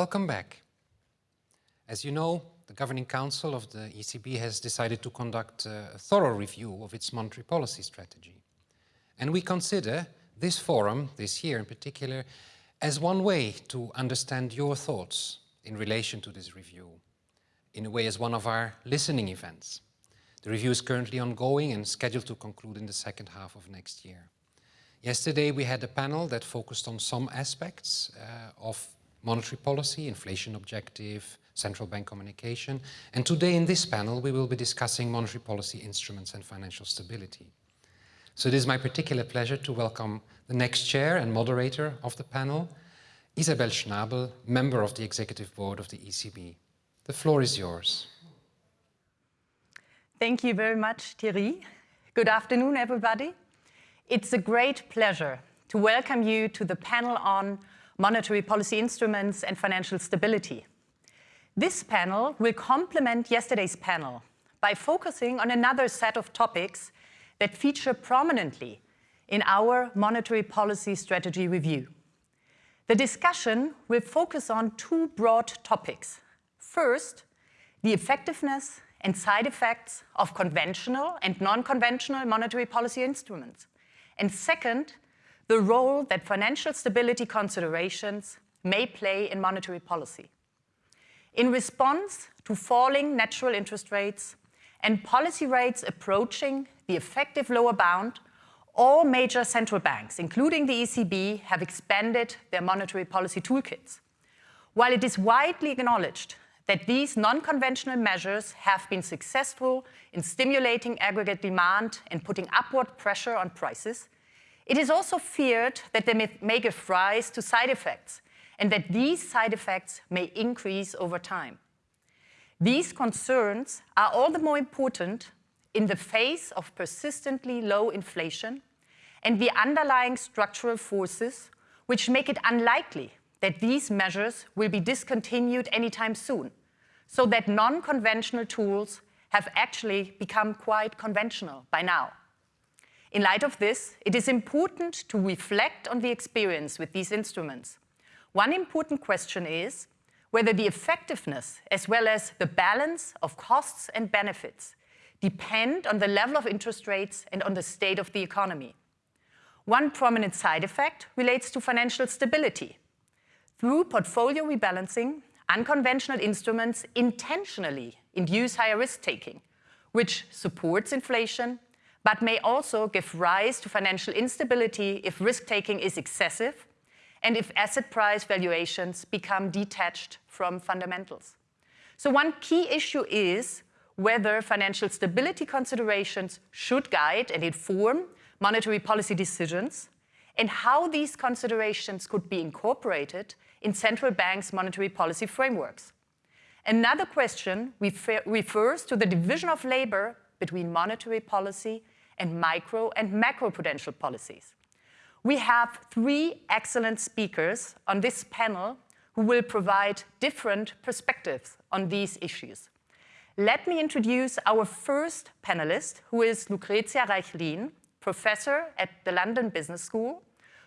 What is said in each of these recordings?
Welcome back. As you know, the Governing Council of the ECB has decided to conduct a thorough review of its monetary policy strategy. And we consider this forum, this year in particular, as one way to understand your thoughts in relation to this review, in a way as one of our listening events. The review is currently ongoing and scheduled to conclude in the second half of next year. Yesterday we had a panel that focused on some aspects uh, of monetary policy, inflation objective, central bank communication. And today in this panel, we will be discussing monetary policy instruments and financial stability. So it is my particular pleasure to welcome the next chair and moderator of the panel, Isabel Schnabel, member of the executive board of the ECB. The floor is yours. Thank you very much, Thierry. Good afternoon, everybody. It's a great pleasure to welcome you to the panel on monetary policy instruments and financial stability. This panel will complement yesterday's panel by focusing on another set of topics that feature prominently in our monetary policy strategy review. The discussion will focus on two broad topics. First, the effectiveness and side effects of conventional and non-conventional monetary policy instruments. And second, the role that financial stability considerations may play in monetary policy. In response to falling natural interest rates and policy rates approaching the effective lower bound, all major central banks, including the ECB, have expanded their monetary policy toolkits. While it is widely acknowledged that these non-conventional measures have been successful in stimulating aggregate demand and putting upward pressure on prices, it is also feared that they may give rise to side effects and that these side effects may increase over time. These concerns are all the more important in the face of persistently low inflation and the underlying structural forces which make it unlikely that these measures will be discontinued anytime soon, so that non-conventional tools have actually become quite conventional by now. In light of this, it is important to reflect on the experience with these instruments one important question is whether the effectiveness as well as the balance of costs and benefits depend on the level of interest rates and on the state of the economy. One prominent side effect relates to financial stability. Through portfolio rebalancing, unconventional instruments intentionally induce higher risk-taking, which supports inflation, but may also give rise to financial instability if risk-taking is excessive and if asset price valuations become detached from fundamentals. So one key issue is whether financial stability considerations should guide and inform monetary policy decisions and how these considerations could be incorporated in central banks' monetary policy frameworks. Another question refer refers to the division of labor between monetary policy and micro and macroprudential policies. We have three excellent speakers on this panel who will provide different perspectives on these issues. Let me introduce our first panelist, who is Lucrezia Reichlin, professor at the London Business School,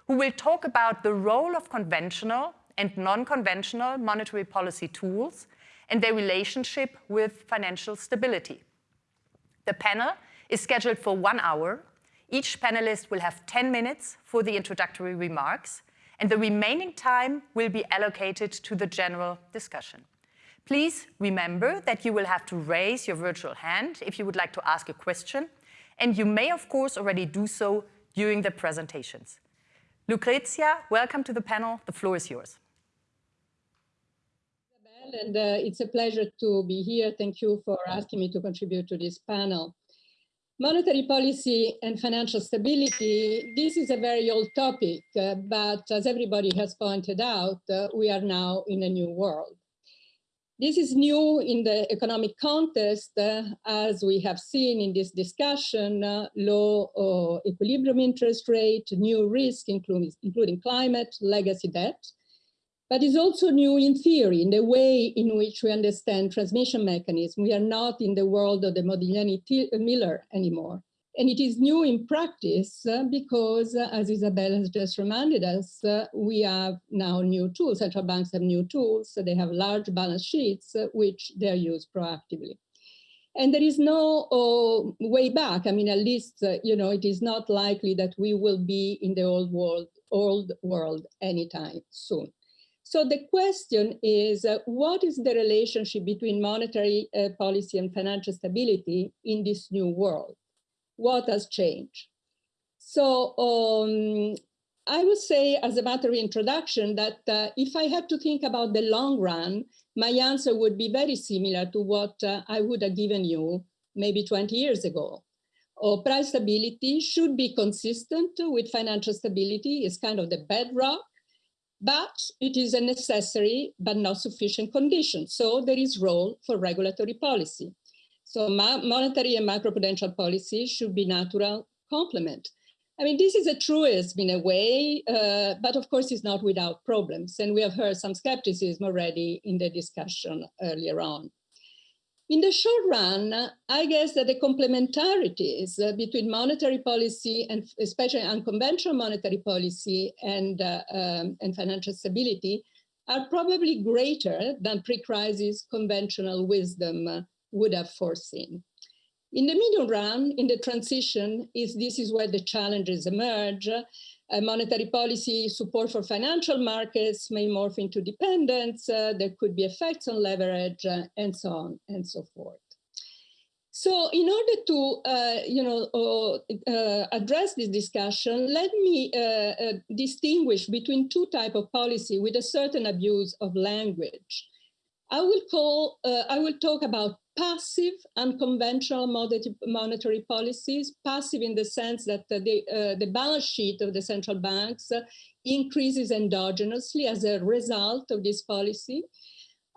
who will talk about the role of conventional and non-conventional monetary policy tools and their relationship with financial stability. The panel is scheduled for one hour each panelist will have 10 minutes for the introductory remarks, and the remaining time will be allocated to the general discussion. Please remember that you will have to raise your virtual hand if you would like to ask a question, and you may, of course, already do so during the presentations. Lucrezia, welcome to the panel. The floor is yours. And uh, it's a pleasure to be here. Thank you for asking me to contribute to this panel. Monetary policy and financial stability, this is a very old topic, uh, but as everybody has pointed out, uh, we are now in a new world. This is new in the economic context, uh, as we have seen in this discussion, uh, low uh, equilibrium interest rate, new risk, including, including climate, legacy debt, but it's also new in theory, in the way in which we understand transmission mechanism. We are not in the world of the Modigliani-Miller anymore. And it is new in practice uh, because, uh, as Isabel has just reminded us, uh, we have now new tools. Central banks have new tools. So they have large balance sheets, uh, which they're used proactively. And there is no uh, way back. I mean, at least, uh, you know, it is not likely that we will be in the old world, old world anytime soon. So the question is, uh, what is the relationship between monetary uh, policy and financial stability in this new world? What has changed? So um, I would say as a matter of introduction that uh, if I had to think about the long run, my answer would be very similar to what uh, I would have given you maybe 20 years ago. Or price stability should be consistent with financial stability is kind of the bedrock but it is a necessary but not sufficient condition. So there is role for regulatory policy. So monetary and macroprudential policy should be natural complement. I mean, this is a truism in a way, uh, but of course it's not without problems. And we have heard some skepticism already in the discussion earlier on. In the short run, I guess that the complementarities uh, between monetary policy and especially unconventional monetary policy and, uh, um, and financial stability are probably greater than pre-crisis conventional wisdom uh, would have foreseen. In the medium run, in the transition, is this is where the challenges emerge monetary policy support for financial markets may morph into dependence. Uh, there could be effects on leverage uh, and so on and so forth. So in order to, uh, you know, uh, uh, address this discussion, let me distinguish between two types of policy with a certain abuse of language. I will call, I will talk about passive unconventional monetary policies, passive in the sense that the, uh, the balance sheet of the central banks increases endogenously as a result of this policy.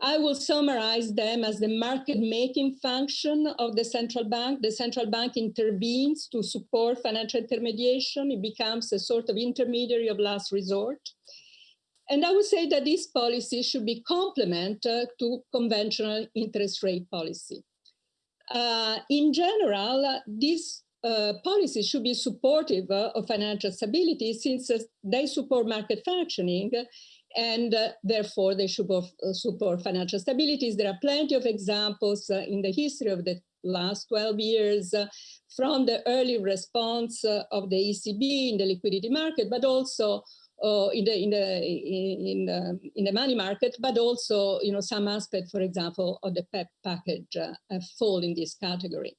I will summarize them as the market making function of the central bank. The central bank intervenes to support financial intermediation. It becomes a sort of intermediary of last resort. And I would say that this policy should be complement uh, to conventional interest rate policy. Uh, in general, uh, these uh, policies should be supportive uh, of financial stability since uh, they support market functioning and therefore they should support financial stability. There are plenty of examples in the history of the last 12 years from the early response of the ECB in the liquidity market, but also uh, in the in the in the in the money market, but also you know some aspect, for example, of the PEPP package uh, fall in this category.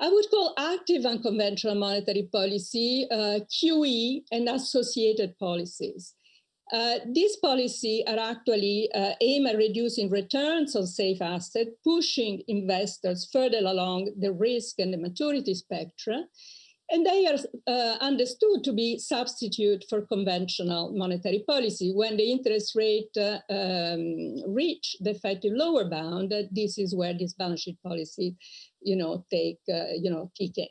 I would call active unconventional monetary policy uh, QE and associated policies. Uh, these policies are actually uh, aimed at reducing returns on safe assets, pushing investors further along the risk and the maturity spectrum, and they are uh, understood to be substitute for conventional monetary policy. When the interest rate uh, um, reach the effective lower bound, uh, this is where this balance sheet policy, you know, take, uh, you know, kick in.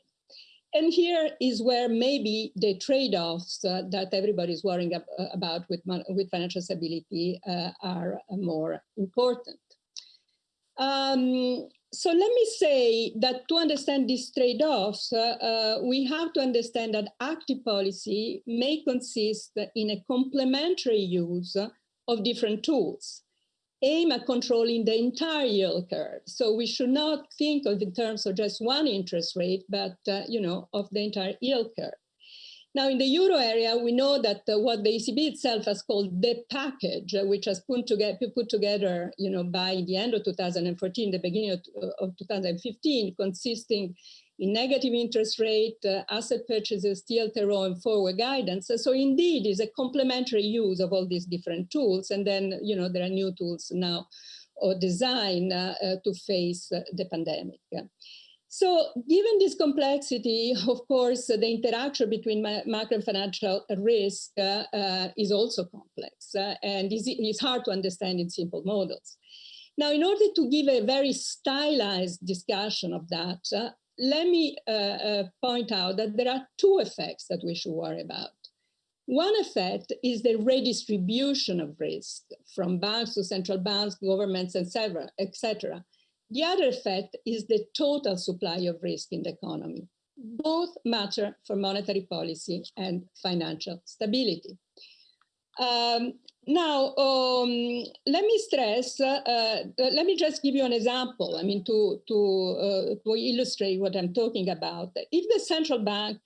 And here is where maybe the trade-offs uh, that everybody is worrying ab about with, with financial stability uh, are more important. Um, so let me say that to understand these trade-offs, uh, uh, we have to understand that active policy may consist in a complementary use of different tools, aim at controlling the entire yield curve. So we should not think of in terms of just one interest rate, but uh, you know, of the entire yield curve. Now, in the euro area, we know that uh, what the ECB itself has called the package, uh, which has put together, put together, you know, by the end of 2014, the beginning of, uh, of 2015, consisting in negative interest rate, uh, asset purchases, TLTRO, and forward guidance. So indeed, is a complementary use of all these different tools. And then, you know, there are new tools now or design uh, uh, to face the pandemic. So given this complexity, of course, the interaction between macro and financial risk uh, uh, is also complex uh, and is, is hard to understand in simple models. Now, in order to give a very stylized discussion of that, uh, let me uh, uh, point out that there are two effects that we should worry about. One effect is the redistribution of risk from banks to central banks, governments, etc., etc. The other effect is the total supply of risk in the economy. both matter for monetary policy and financial stability. Um, now, um, let me stress, uh, uh, let me just give you an example, I mean, to, to, uh, to illustrate what I'm talking about. If the central bank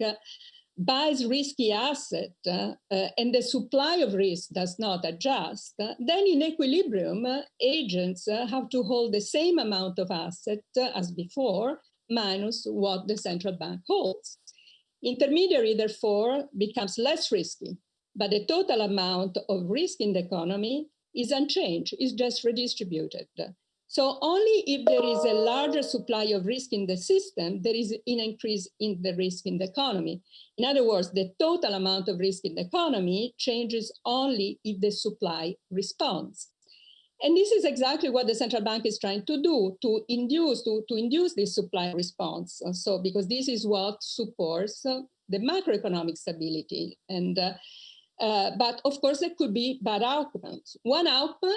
buys risky asset uh, uh, and the supply of risk does not adjust, then in equilibrium, agents have to hold the same amount of asset as before, minus what the central bank holds. Intermediary, therefore, becomes less risky but the total amount of risk in the economy is unchanged, is just redistributed. So only if there is a larger supply of risk in the system, there is an increase in the risk in the economy. In other words, the total amount of risk in the economy changes only if the supply responds. And this is exactly what the central bank is trying to do, to induce, to, to induce this supply response. So because this is what supports uh, the macroeconomic stability. And uh, uh, but of course, there could be bad outcomes. One outcome,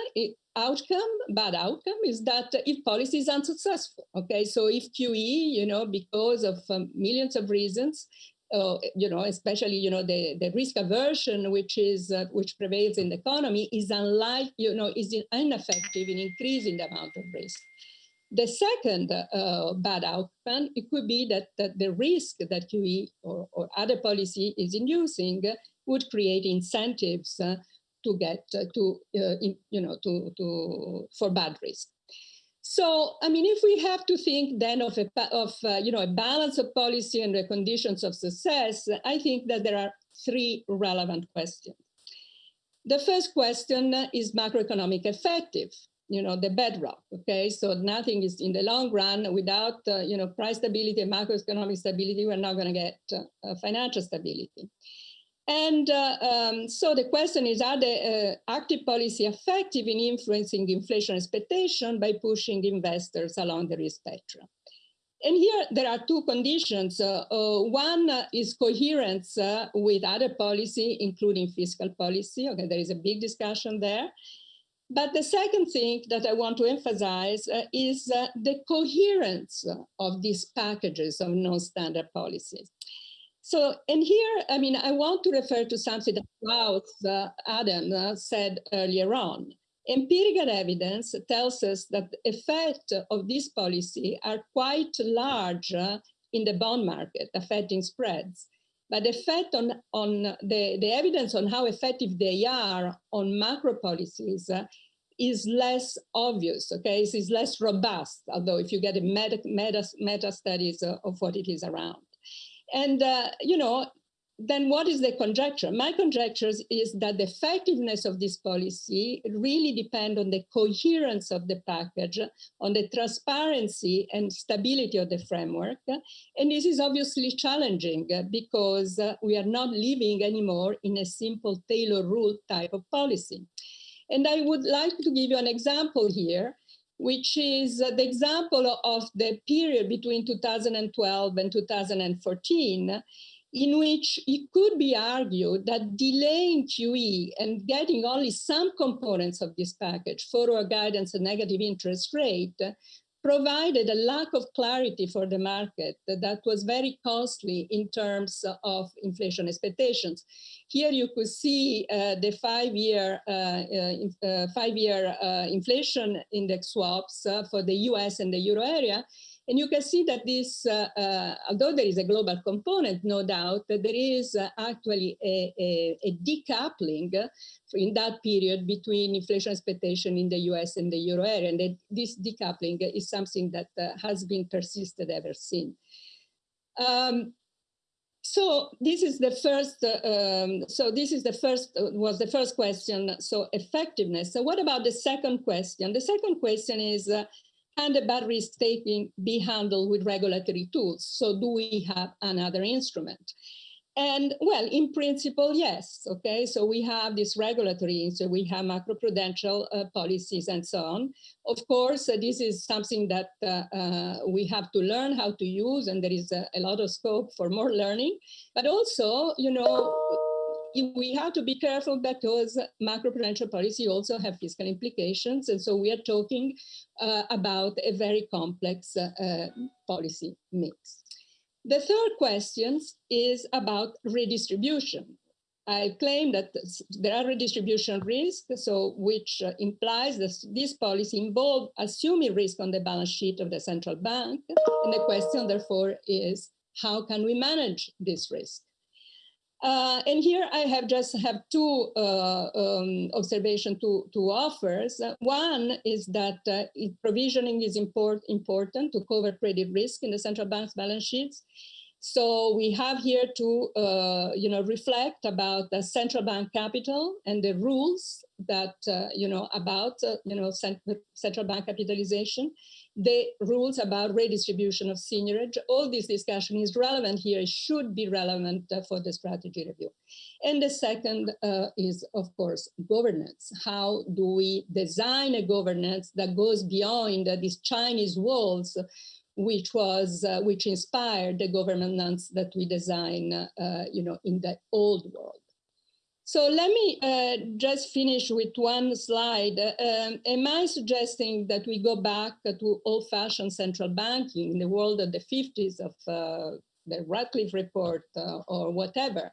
outcome, bad outcome, is that if policy is unsuccessful. Okay, so if QE, you know, because of um, millions of reasons, uh, you know, especially you know the the risk aversion which is uh, which prevails in the economy is unlike you know is ineffective in increasing the amount of risk. The second uh, bad outcome, it could be that, that the risk that QE or, or other policy is inducing would create incentives uh, to get uh, to, uh, in, you know, to, to, for bad risk. So, I mean, if we have to think then of, a, of uh, you know, a balance of policy and the conditions of success, I think that there are three relevant questions. The first question is macroeconomic effective, you know, the bedrock, okay? So nothing is in the long run without, uh, you know, price stability macroeconomic stability, we're not gonna get uh, financial stability. And uh, um, so the question is, are the uh, active policy effective in influencing inflation expectation by pushing investors along the risk spectrum? And here there are two conditions. Uh, uh one is coherence uh, with other policy, including fiscal policy. Okay, there is a big discussion there. But the second thing that I want to emphasize uh, is the coherence of these packages of non-standard policies. So, and here, I mean, I want to refer to something that Klaus uh, Adam uh, said earlier on. Empirical evidence tells us that the effect of this policy are quite large uh, in the bond market, affecting spreads. But the effect on, on the, the evidence on how effective they are on macro policies uh, is less obvious, okay? It is less robust, although if you get a meta, meta, meta studies uh, of what it is around. And, uh, you know, then what is the conjecture? My conjecture is that the effectiveness of this policy really depend on the coherence of the package, on the transparency and stability of the framework. And this is obviously challenging because we are not living anymore in a simple Taylor rule type of policy. And I would like to give you an example here which is the example of the period between 2012 and 2014, in which it could be argued that delaying QE and getting only some components of this package, forward guidance and negative interest rate, provided a lack of clarity for the market that was very costly in terms of inflation expectations. Here you could see uh, the five-year uh, uh, uh five-year uh, inflation index swaps uh, for the US and the euro area. And you can see that this, although there is a global component, no doubt, there is actually a, a, a decoupling in that period between inflation expectation in the US and the euro area. And that this decoupling is something that has been persisted ever since. Um, so this is the first, uh, um, so this is the first, uh, was the first question, so effectiveness. So what about the second question? The second question is, uh, can the battery risk taking be handled with regulatory tools? So do we have another instrument? And well, in principle, yes. Okay, so we have this regulatory, so we have macroprudential uh, policies and so on. Of course, uh, this is something that uh, uh we have to learn how to use, and there is a, a, lot of scope for more learning. But also, you know, we have to be careful because macroprudential policy also have fiscal implications, and so we are talking uh, about a very complex uh, policy mix. The third question is about redistribution. I claim that there are redistribution risks, so which uh, implies that this policy involves assuming risk on the balance sheet of the central bank. And the question, therefore, is how can we manage this risk? Uh, and here I have just have two uh, um, observations, two, two offers. Uh, one is that uh, provisioning is import, important to cover credit risk in the central bank's balance sheets. So we have here to, uh, you know, reflect about the central bank capital and the rules that, uh, you know, about, you know, cent central bank capitalization the rules about redistribution of seigniorage. All this discussion is relevant here, it should be relevant uh, for the strategy review. And the second uh, is, of course, governance. How do we design a governance that goes beyond uh, these Chinese walls, which was, uh, which inspired the governance that we design, uh, you know, in the old world. So let me uh, just finish with one slide. Um, am I suggesting that we go back to old-fashioned central banking in the world of the 50s of uh, the Radcliffe report uh, or whatever?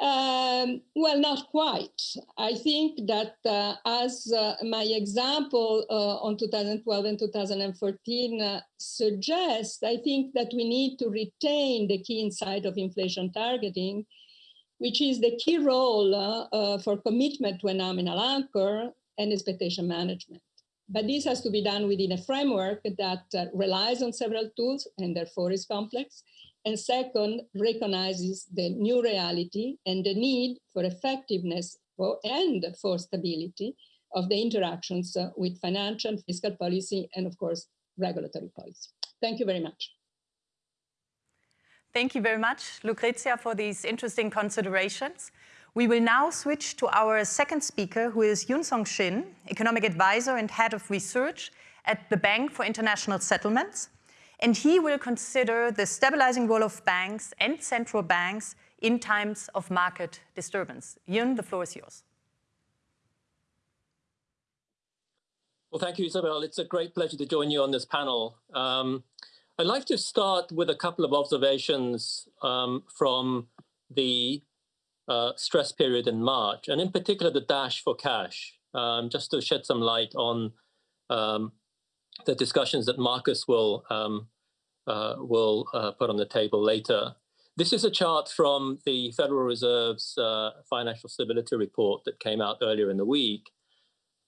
Um, well, not quite. I think that uh, as uh, my example uh, on 2012 and 2014 uh, suggests, I think that we need to retain the key insight of inflation targeting which is the key role uh, uh, for commitment to a nominal anchor and expectation management. But this has to be done within a framework that uh, relies on several tools and therefore is complex. And second, recognizes the new reality and the need for effectiveness for, and for stability of the interactions uh, with financial, fiscal policy, and of course, regulatory policy. Thank you very much. Thank you very much, Lucrezia, for these interesting considerations. We will now switch to our second speaker, who is Hyun Song Shin, Economic Advisor and Head of Research at the Bank for International Settlements. And he will consider the stabilizing role of banks and central banks in times of market disturbance. Hyun, the floor is yours. Well, thank you, Isabel. It's a great pleasure to join you on this panel. Um, I'd like to start with a couple of observations um, from the uh, stress period in March, and in particular the dash for cash, um, just to shed some light on um, the discussions that Markus will um, uh, will uh, put on the table later. This is a chart from the Federal Reserve's uh, financial stability report that came out earlier in the week.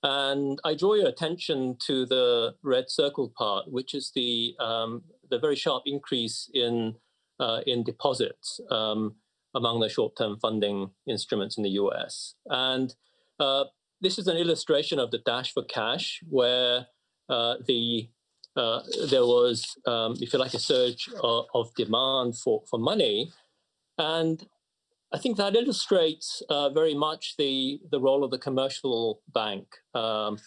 And I draw your attention to the red circle part, which is the um, the very sharp increase in uh, in deposits um, among the short-term funding instruments in the U.S. And uh, this is an illustration of the dash for cash, where uh, the uh, there was, um, if you like, a surge of, of, demand for for money, and I think that illustrates uh, very much the the role of the commercial bank. Um,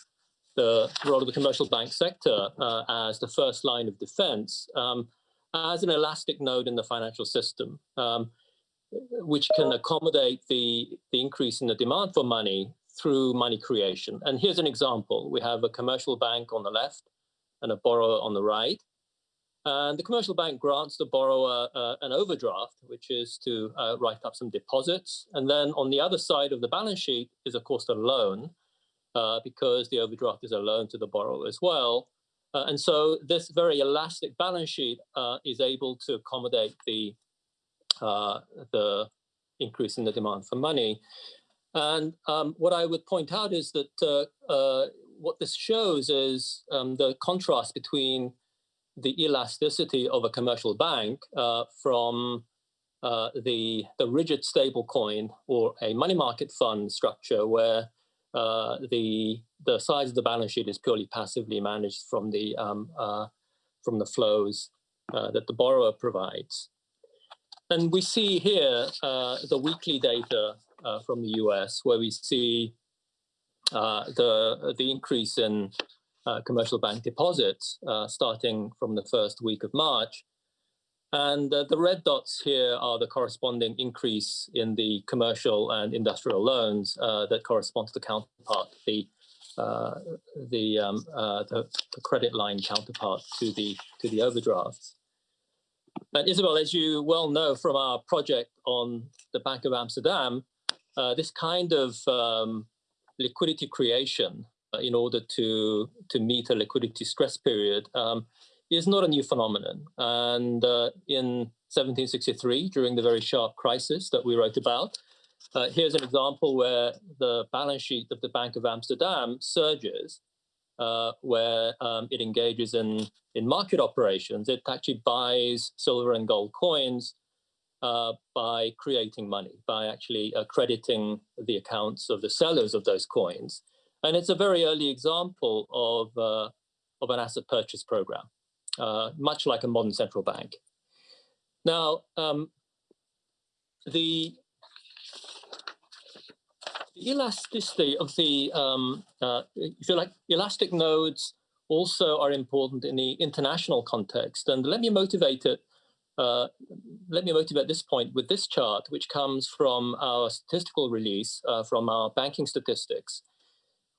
the role of the commercial bank sector uh, as the first line of defense um, as an elastic node in the financial system, um, which can accommodate the, the increase in the demand for money through money creation. And here's an example. We have a commercial bank on the left and a borrower on the right. And the commercial bank grants the borrower uh, an overdraft, which is to uh, write up some deposits. And then on the other side of the balance sheet is, of course, the loan, uh, because the overdraft is a loan to the borrower as well. Uh, and so this very elastic balance sheet uh, is able to accommodate the, uh, the increase in the demand for money. And um, what I would point out is that uh, what this shows is um, the contrast between the elasticity of a commercial bank from uh, the, the rigid stable coin or a money market fund structure where uh, the the size of the balance sheet is purely passively managed from the um, uh, from the flows uh, that the borrower provides. And we see here uh, the weekly data uh, from the US, where we see the the increase in commercial bank deposits starting from the first week of March, and uh, the red dots here are the corresponding increase in the commercial and industrial loans uh, that correspond to the counterpart, the uh, the, um, uh, the, the credit line counterpart to the to the overdrafts. And Isabel, as you well know from our project on the Bank of Amsterdam, uh, this kind of um, liquidity creation uh, in order to, to meet a liquidity stress period um, is not a new phenomenon. And uh, in 1763, during the very sharp crisis that we wrote about, uh, here's an example where the balance sheet of the Bank of Amsterdam surges, uh, where um, it engages in, in market operations. It actually buys silver and gold coins uh, by creating money, by actually crediting the accounts of the sellers of those coins. And it's a very early example of, uh, of an asset purchase program, uh, much like a modern central bank. Now, um, the elasticity of the, um, uh, if you like, elastic nodes also are important in the international context. And let me motivate it, uh, let me motivate this point with this chart, which comes from our statistical release uh, from our banking statistics.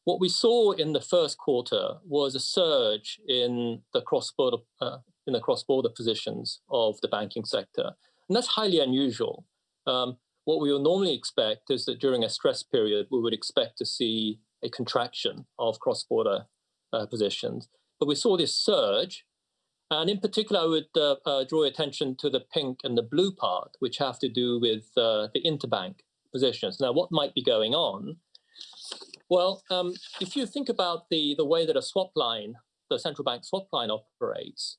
What we saw in the first quarter was a surge in the cross-border uh, in the cross-border positions of the banking sector, and that's highly unusual. Um, what we would normally expect is that during a stress period, we would expect to see a contraction of cross-border uh, positions. But we saw this surge, and in particular, I would uh, uh, draw attention to the pink and the blue part, which have to do with uh, the interbank positions. Now, what might be going on well, um, if you think about the, the way that a swap line, the central bank swap line operates,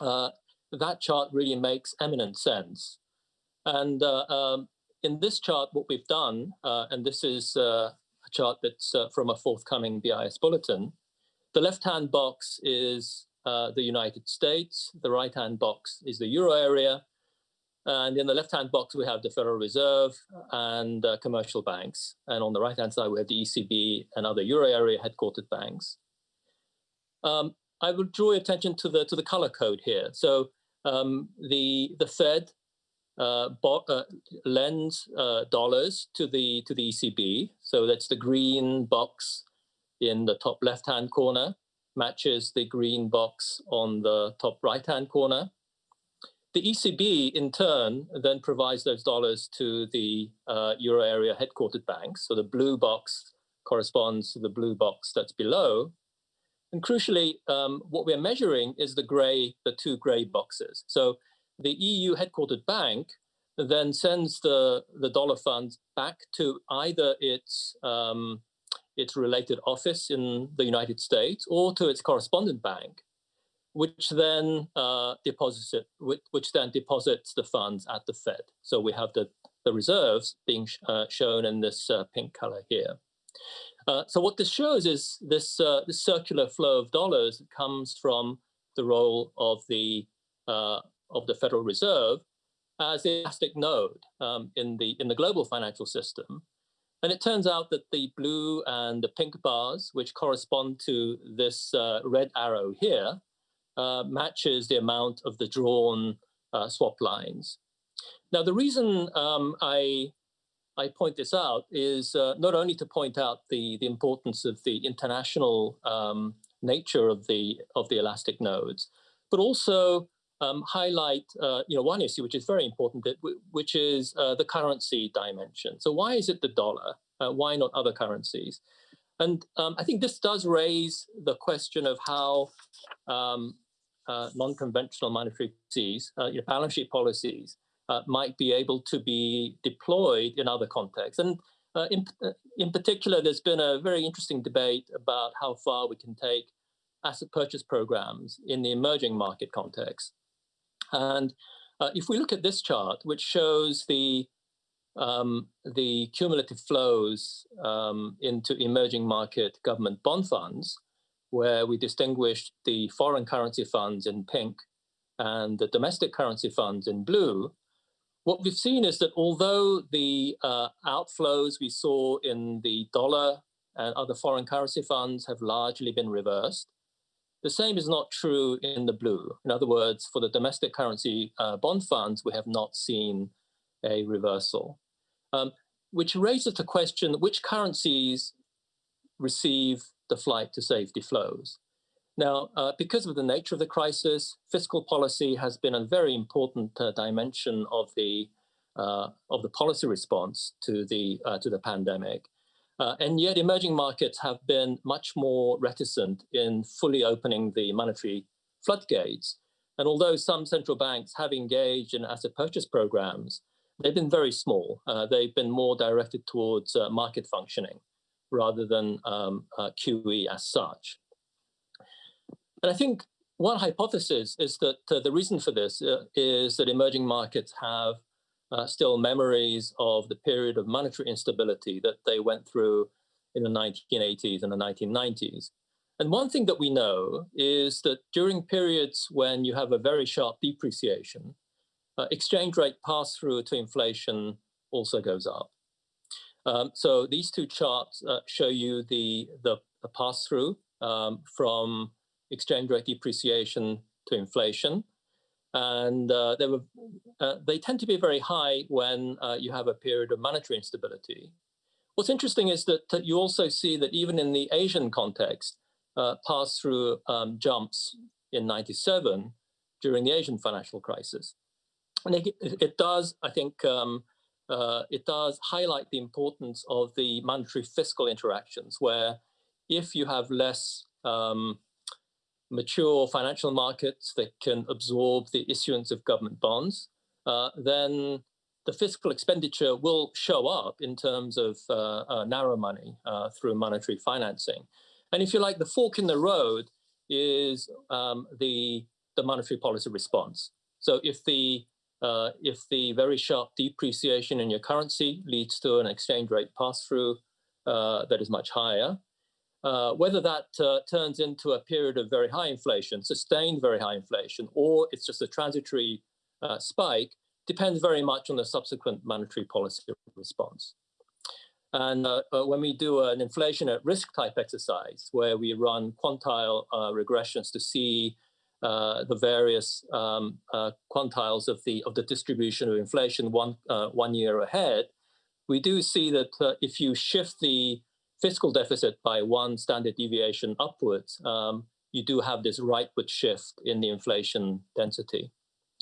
uh, that chart really makes eminent sense. And uh, um, in this chart, what we've done, uh, and this is uh, a chart that's uh, from a forthcoming BIS bulletin, the left-hand box is uh, the United States, the right-hand box is the euro area, and in the left-hand box, we have the Federal Reserve and uh, commercial banks. And on the right-hand side, we have the ECB and other euro area headquartered banks. Um, I will draw your attention to the to the color code here. So um, the the Fed uh, uh, lends uh, dollars to the to the ECB. So that's the green box in the top left-hand corner matches the green box on the top right-hand corner. The ECB, in turn, then provides those dollars to the uh, euro area headquartered banks. So the blue box corresponds to the blue box that's below. And crucially, um, what we're measuring is the gray, the two gray boxes. So the EU headquartered bank then sends the, the dollar funds back to either its, um, its related office in the United States or to its correspondent bank which then uh, deposits it, which, which, then deposits the funds at the Fed. So we have the, the reserves being sh uh, shown in this uh, pink color here. Uh, so what this shows is this, uh, this circular flow of dollars comes from the role of the, uh, of the Federal Reserve as the elastic node um, in, the, in the global financial system. And it turns out that the blue and the pink bars, which correspond to this red arrow here, uh, matches the amount of the drawn uh, swap lines. Now, the reason um, I, I point this out is uh, not only to point out the, the importance of the international um, nature of the, of the elastic nodes, but also um, highlight uh, you know, one issue which is very important, that which is uh, the currency dimension. So why is it the dollar? Uh, why not other currencies? And um, I think this does raise the question of how um, uh, non-conventional monetary policies, uh, balance sheet policies, uh, might be able to be deployed in other contexts. And uh, in, uh, in particular, there's been a very interesting debate about how far we can take asset purchase programs in the emerging market context. And uh, if we look at this chart, which shows the um, the cumulative flows um, into emerging market government bond funds, where we distinguished the foreign currency funds in pink and the domestic currency funds in blue, what we've seen is that although the uh, outflows we saw in the dollar and other foreign currency funds have largely been reversed, the same is not true in the blue. In other words, for the domestic currency uh, bond funds, we have not seen a reversal, um, which raises the question which currencies receive the flight to safety flows. Now, uh, because of the nature of the crisis, fiscal policy has been a very important uh, dimension of the uh, of the policy response to the uh, to the pandemic. Uh, and yet emerging markets have been much more reticent in fully opening the monetary floodgates. And although some central banks have engaged in asset purchase programs, they've been very small. Uh, they've been more directed towards uh, market functioning rather than um, uh, QE as such. And I think one hypothesis is that uh, the reason for this uh, is that emerging markets have uh, still memories of the period of monetary instability that they went through in the 1980s and the 1990s. And one thing that we know is that during periods when you have a very sharp depreciation, uh, exchange rate pass through to inflation also goes up. Um, so these two charts uh, show you the, the, the pass through um, from exchange rate depreciation to inflation and uh, they were uh, they tend to be very high when uh, you have a period of monetary instability. What's interesting is that, that you also see that even in the Asian context, uh, pass-through um, jumps in 97 during the Asian financial crisis. And it, it does, I think, um, uh, it does highlight the importance of the monetary fiscal interactions where if you have less um, mature financial markets that can absorb the issuance of government bonds, uh, then the fiscal expenditure will show up in terms of uh, uh, narrow money uh, through monetary financing. And if you like, the fork in the road is um, the, the monetary policy response. So if the uh, if the very sharp depreciation in your currency leads to an exchange rate pass-through uh, that is much higher, uh, whether that uh, turns into a period of very high inflation, sustained very high inflation, or it's just a transitory uh, spike, depends very much on the subsequent monetary policy response. And uh, when we do an inflation at risk type exercise, where we run quantile regressions to see the various um, quantiles of the of the distribution of inflation one one year ahead, we do see that if you shift the fiscal deficit by one standard deviation upwards, um, you do have this rightward shift in the inflation density.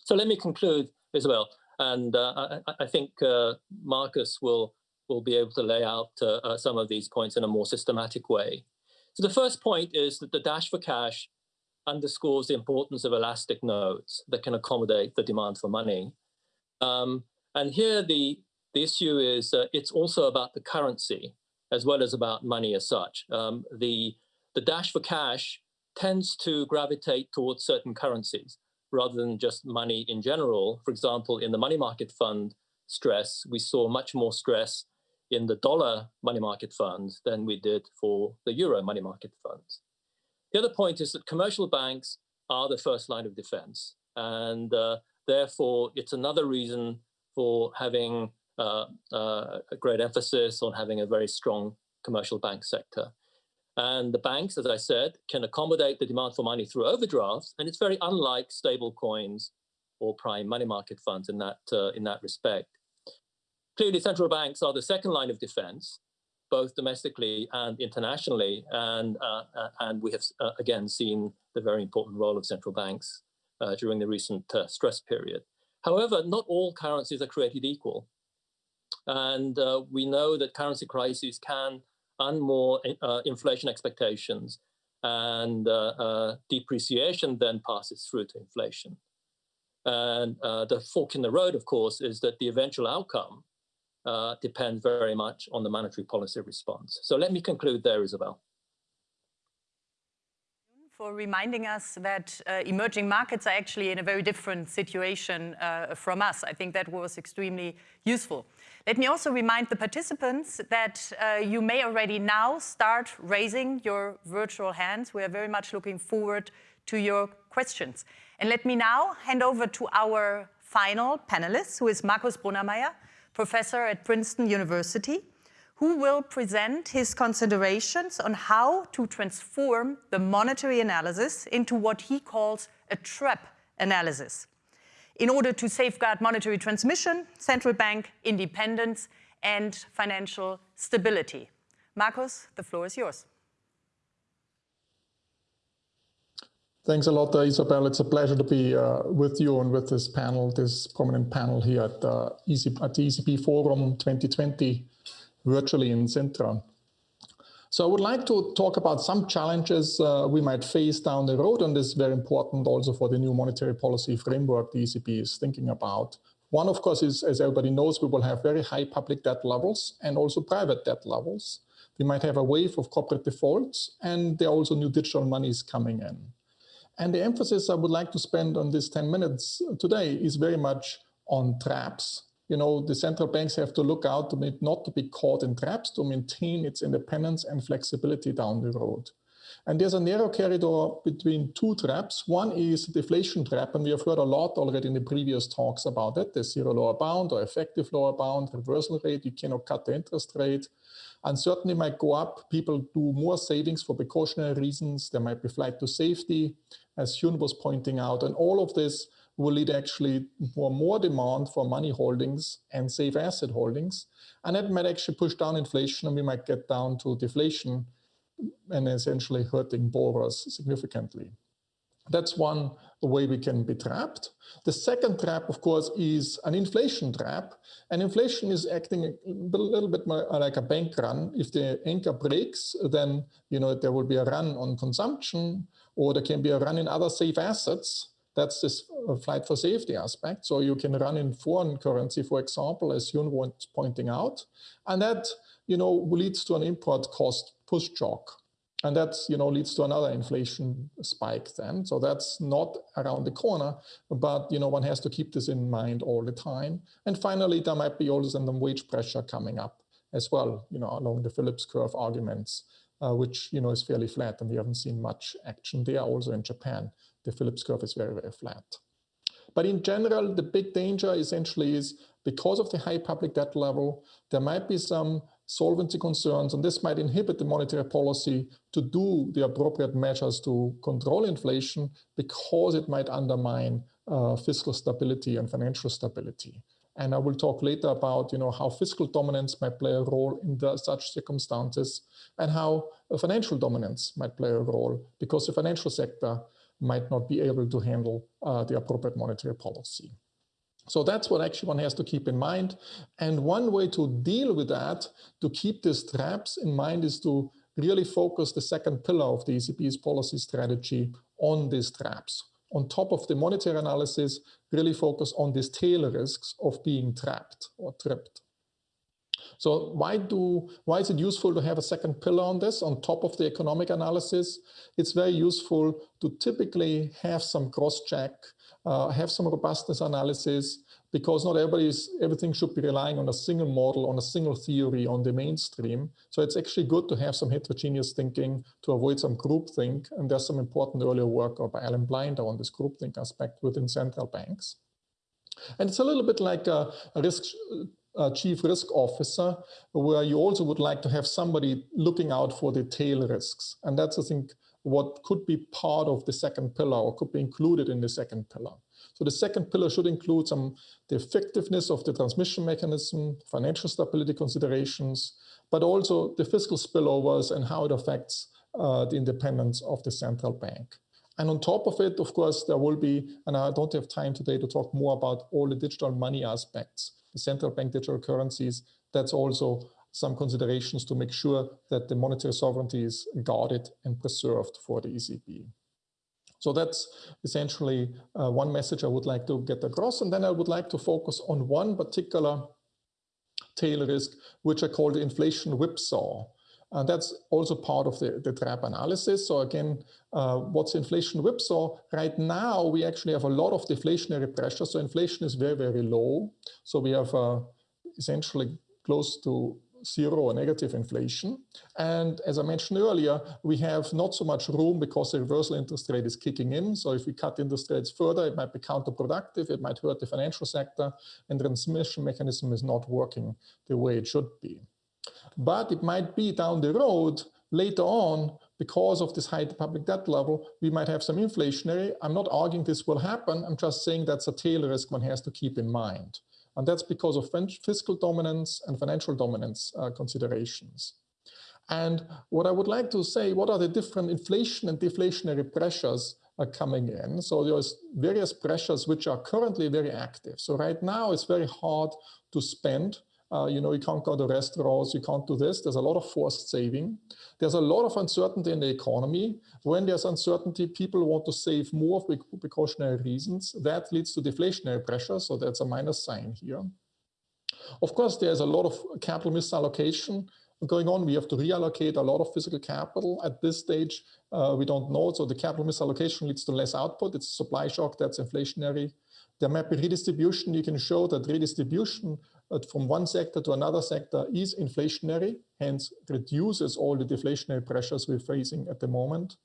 So let me conclude, Isabel, and uh, I, I, think uh, Markus will, will be able to lay out uh, uh, some of these points in a more systematic way. So the first point is that the dash for cash underscores the importance of elastic nodes that can accommodate the demand for money. Um, and here the, the issue is uh, it's also about the currency as well as about money as such. Um, the, the dash for cash tends to gravitate towards certain currencies rather than just money in general. For example, in the money market fund stress, we saw much more stress in the dollar money market funds than we did for the euro money market funds. The other point is that commercial banks are the first line of defense. And uh, therefore, it's another reason for having uh, uh, a great emphasis on having a very strong commercial bank sector. And the banks, as I said, can accommodate the demand for money through overdrafts, and it's very unlike stable coins or prime money market funds in that, uh, in that respect. Clearly, central banks are the second line of defense, both domestically and internationally, and, uh, uh and we have uh, again seen the very important role of central banks during the recent stress period. However, not all currencies are created equal. And uh, we know that currency crises can unmoor uh, inflation expectations and uh, uh, depreciation then passes through to inflation. And uh, the fork in the road, of course, is that the eventual outcome depends very much on the monetary policy response. So let me conclude there, Isabel for reminding us that uh, emerging markets are actually in a very different situation uh, from us. I think that was extremely useful. Let me also remind the participants that uh, you may already now start raising your virtual hands. We are very much looking forward to your questions. And let me now hand over to our final panelist, who is Markus Brunnermeier, professor at Princeton University who will present his considerations on how to transform the monetary analysis into what he calls a trap analysis in order to safeguard monetary transmission, central bank independence, and financial stability. Markus, the floor is yours. Thanks a lot, uh, Isabel. It's a pleasure to be uh, with you and with this panel, this prominent panel here at, uh, ECB, at the ECB Forum 2020, virtually in Sintra. So I would like to talk about some challenges uh, we might face down the road, and this is very important also for the new monetary policy framework the ECB is thinking about. One, of course, is, as everybody knows, we will have very high public debt levels and also private debt levels. We might have a wave of corporate defaults, and there are also new digital monies coming in. And the emphasis I would like to spend on this 10 minutes today is very much on traps. You know, the central banks have to look out to not to be caught in traps, to maintain its independence and flexibility down the road. And there's a narrow corridor between two traps. One is the deflation trap, and we have heard a lot already in the previous talks about it, the zero lower bound or effective lower bound, reversal rate, you cannot cut the interest rate. Uncertainty might go up, people do more savings for precautionary reasons, there might be flight to safety, as Hyun was pointing out, and all of this will lead actually for more demand for money holdings and safe asset holdings. And that might actually push down inflation and we might get down to deflation and essentially hurting borrowers significantly. That's one way we can be trapped. The second trap, of course, is an inflation trap. And inflation is acting a little bit more like a bank run. If the anchor breaks, then you know there will be a run on consumption, or there can be a run in other safe assets. That's this uh, flight for safety aspect. So you can run in foreign currency, for example, as Hyun was pointing out. And that you know, leads to an import cost push shock. And that, you know, leads to another inflation spike then. So that's not around the corner, but, you know, one has to keep this in mind all the time. And finally, there might be also some wage pressure coming up as well, you know, along the Phillips curve arguments, uh, which, you know, is fairly flat and we haven't seen much action there. Also in Japan, the Phillips curve is very, very flat. But in general, the big danger essentially is because of the high public debt level, there might be some solvency concerns, and this might inhibit the monetary policy to do the appropriate measures to control inflation because it might undermine uh, fiscal stability and financial stability. And I will talk later about you know, how fiscal dominance might play a role in the, such circumstances and how financial dominance might play a role because the financial sector might not be able to handle uh, the appropriate monetary policy. So that's what actually one has to keep in mind. And one way to deal with that, to keep these traps in mind, is to really focus the second pillar of the ECB's policy strategy on these traps. On top of the monetary analysis, really focus on these tail risks of being trapped or tripped. So why do why is it useful to have a second pillar on this on top of the economic analysis? It's very useful to typically have some cross-check Uh, have some robustness analysis because not everybody's everything should be relying on a single model, on a single theory on the mainstream. So it's actually good to have some heterogeneous thinking to avoid some groupthink. And there's some important earlier work by Alan Blinder on this groupthink aspect within central banks. And it's a little bit like a, a risk a chief risk officer, where you also would like to have somebody looking out for the tail risks. And that's, I think, what could be part of the second pillar or could be included in the second pillar. So the second pillar should include some the effectiveness of the transmission mechanism, financial stability considerations, but also the fiscal spillovers and how it affects uh, the independence of the central bank. And on top of it, of course, there will be, and I don't have time today to talk more about all the digital money aspects, the central bank digital currencies, that's also some considerations to make sure that the monetary sovereignty is guarded and preserved for the ECB. So that's essentially uh, one message I would like to get across. And then I would like to focus on one particular tail risk, which I call the inflation whipsaw. And that's also part of the, the trap analysis. So again, uh, what's inflation whipsaw? Right now, we actually have a lot of deflationary pressure. So inflation is very, very low. So we have uh, essentially close to zero or negative inflation. And as I mentioned earlier, we have not so much room because the reversal interest rate is kicking in. So if we cut interest rates further, it might be counterproductive, it might hurt the financial sector, and the transmission mechanism is not working the way it should be. But it might be down the road, later on, because of this high public debt level, we might have some inflationary. I'm not arguing this will happen. I'm just saying that's a tail risk one has to keep in mind. And that's because of fiscal dominance and financial dominance uh, considerations. And what I would like to say, what are the different inflation and deflationary pressures uh, coming in. So there's various pressures which are currently very active. So right now it's very hard to spend. Uh, you know, you can't go to restaurants, you can't do this. There's a lot of forced saving. There's a lot of uncertainty in the economy. When there's uncertainty, people want to save more for precautionary reasons. That leads to deflationary pressure. So that's a minus sign here. Of course, there's a lot of capital misallocation going on. We have to reallocate a lot of physical capital. At this stage, uh, we don't know. So the capital misallocation leads to less output. It's a supply shock that's inflationary. There might be redistribution. You can show that redistribution from one sector to another sector is inflationary, hence reduces all the deflationary pressures we're facing at the moment.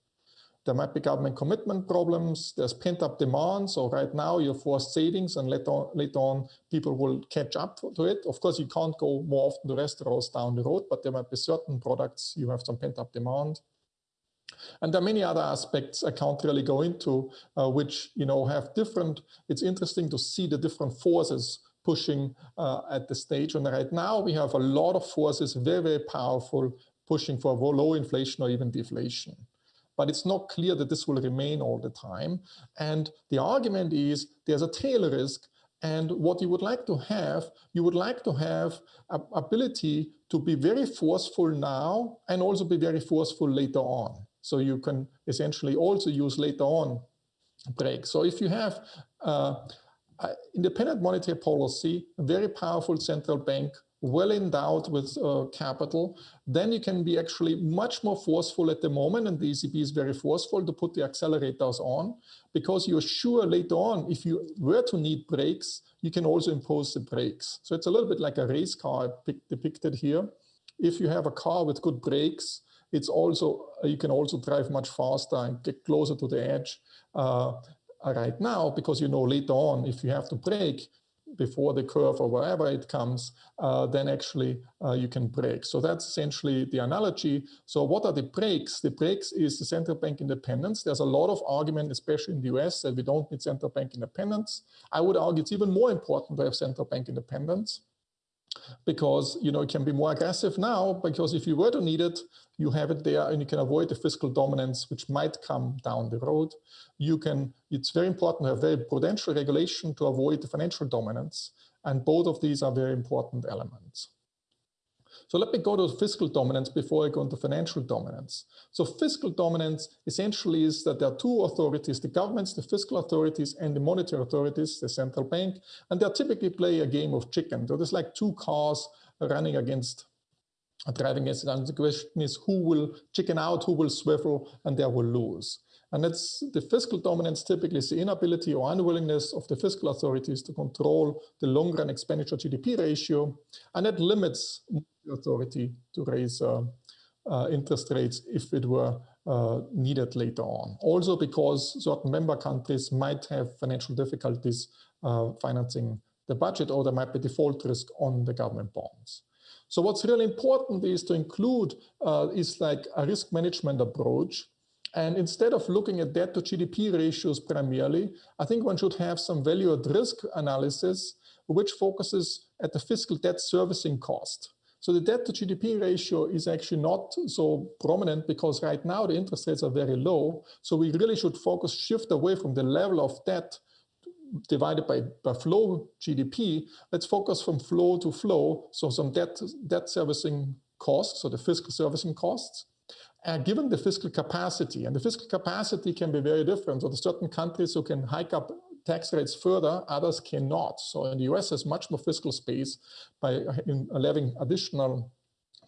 There might be government commitment problems. There's pent-up demand. So right now you force savings and later on, later on people will catch up to it. Of course, you can't go more often to restaurants down the road, but there might be certain products you have some pent-up demand. And there are many other aspects I can't really go into, uh, which you know have different. It's interesting to see the different forces pushing uh, at the stage. And right now we have a lot of forces, very very powerful, pushing for low inflation or even deflation but it's not clear that this will remain all the time. And the argument is there's a tail risk and what you would like to have, you would like to have ability to be very forceful now and also be very forceful later on. So you can essentially also use later on brakes. So if you have uh, independent monetary policy, a very powerful central bank well endowed with uh, capital, then you can be actually much more forceful at the moment, and the ECB is very forceful to put the accelerators on, because you're sure later on, if you were to need brakes, you can also impose the brakes. So it's a little bit like a race car depicted here. If you have a car with good brakes, it's also you can also drive much faster and get closer to the edge uh, right now because you know later on if you have to brake before the curve or wherever it comes, uh, then actually uh, you can brake. So that's essentially the analogy. So what are the brakes? The brakes is the central bank independence. There's a lot of argument, especially in the US, that we don't need central bank independence. I would argue it's even more important to have central bank independence because you know it can be more aggressive now because if you were to need it you have it there and you can avoid the fiscal dominance which might come down the road. You can it's very important to have very prudential regulation to avoid the financial dominance and both of these are very important elements so let me go to fiscal dominance before I go into financial dominance. So fiscal dominance essentially is that there are two authorities, the governments, the fiscal authorities, and the monetary authorities, the central bank, and they typically play a game of chicken. So there's like two cars running against driving against and the question is who will chicken out, who will swivel, and they will lose. And it's the fiscal dominance typically is the inability or unwillingness of the fiscal authorities to control the long run expenditure GDP ratio. And that limits authority to raise uh, uh, interest rates if it were uh, needed later on. Also because certain member countries might have financial difficulties financing the budget or there might be default risk on the government bonds. So what's really important is to include uh, is like a risk management approach and instead of looking at debt to GDP ratios primarily, I think one should have some value at risk analysis, which focuses at the fiscal debt servicing cost. So the debt to GDP ratio is actually not so prominent because right now the interest rates are very low. So we really should focus, shift away from the level of debt divided by, by flow GDP. Let's focus from flow to flow. So some debt, debt servicing costs, so the fiscal servicing costs, uh, given the fiscal capacity, and the fiscal capacity can be very different. So there's certain countries who can hike up tax rates further, others cannot. So in the US has much more fiscal space by levying additional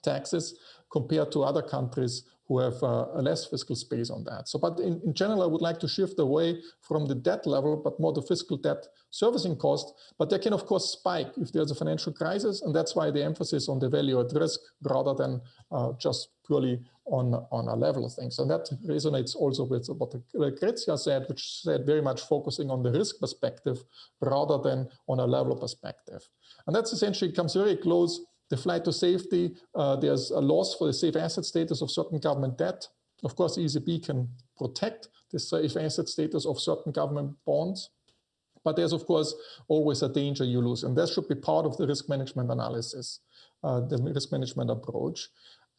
taxes compared to other countries who have uh, a less fiscal space on that. So, but in, in general, I would like to shift away from the debt level, but more the fiscal debt servicing cost. But they can, of course, spike if there's a financial crisis. And that's why the emphasis on the value at risk rather than uh, just purely on, on a level of things. And that resonates also with what Lucrezia said, which said very much focusing on the risk perspective rather than on a level perspective. And that's essentially comes very close the flight to safety, uh, there's a loss for the safe asset status of certain government debt. Of course, the ECB can protect the safe asset status of certain government bonds. But there's, of course, always a danger you lose. And that should be part of the risk management analysis, uh, the risk management approach.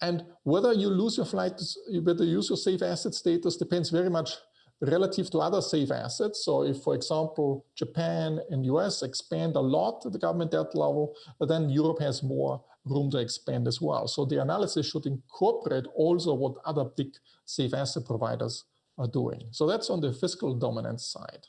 And whether you lose your flight, whether you use your safe asset status depends very much relative to other safe assets. So if, for example, Japan and US expand a lot at the government debt level, then Europe has more room to expand as well. So the analysis should incorporate also what other big safe asset providers are doing. So that's on the fiscal dominance side.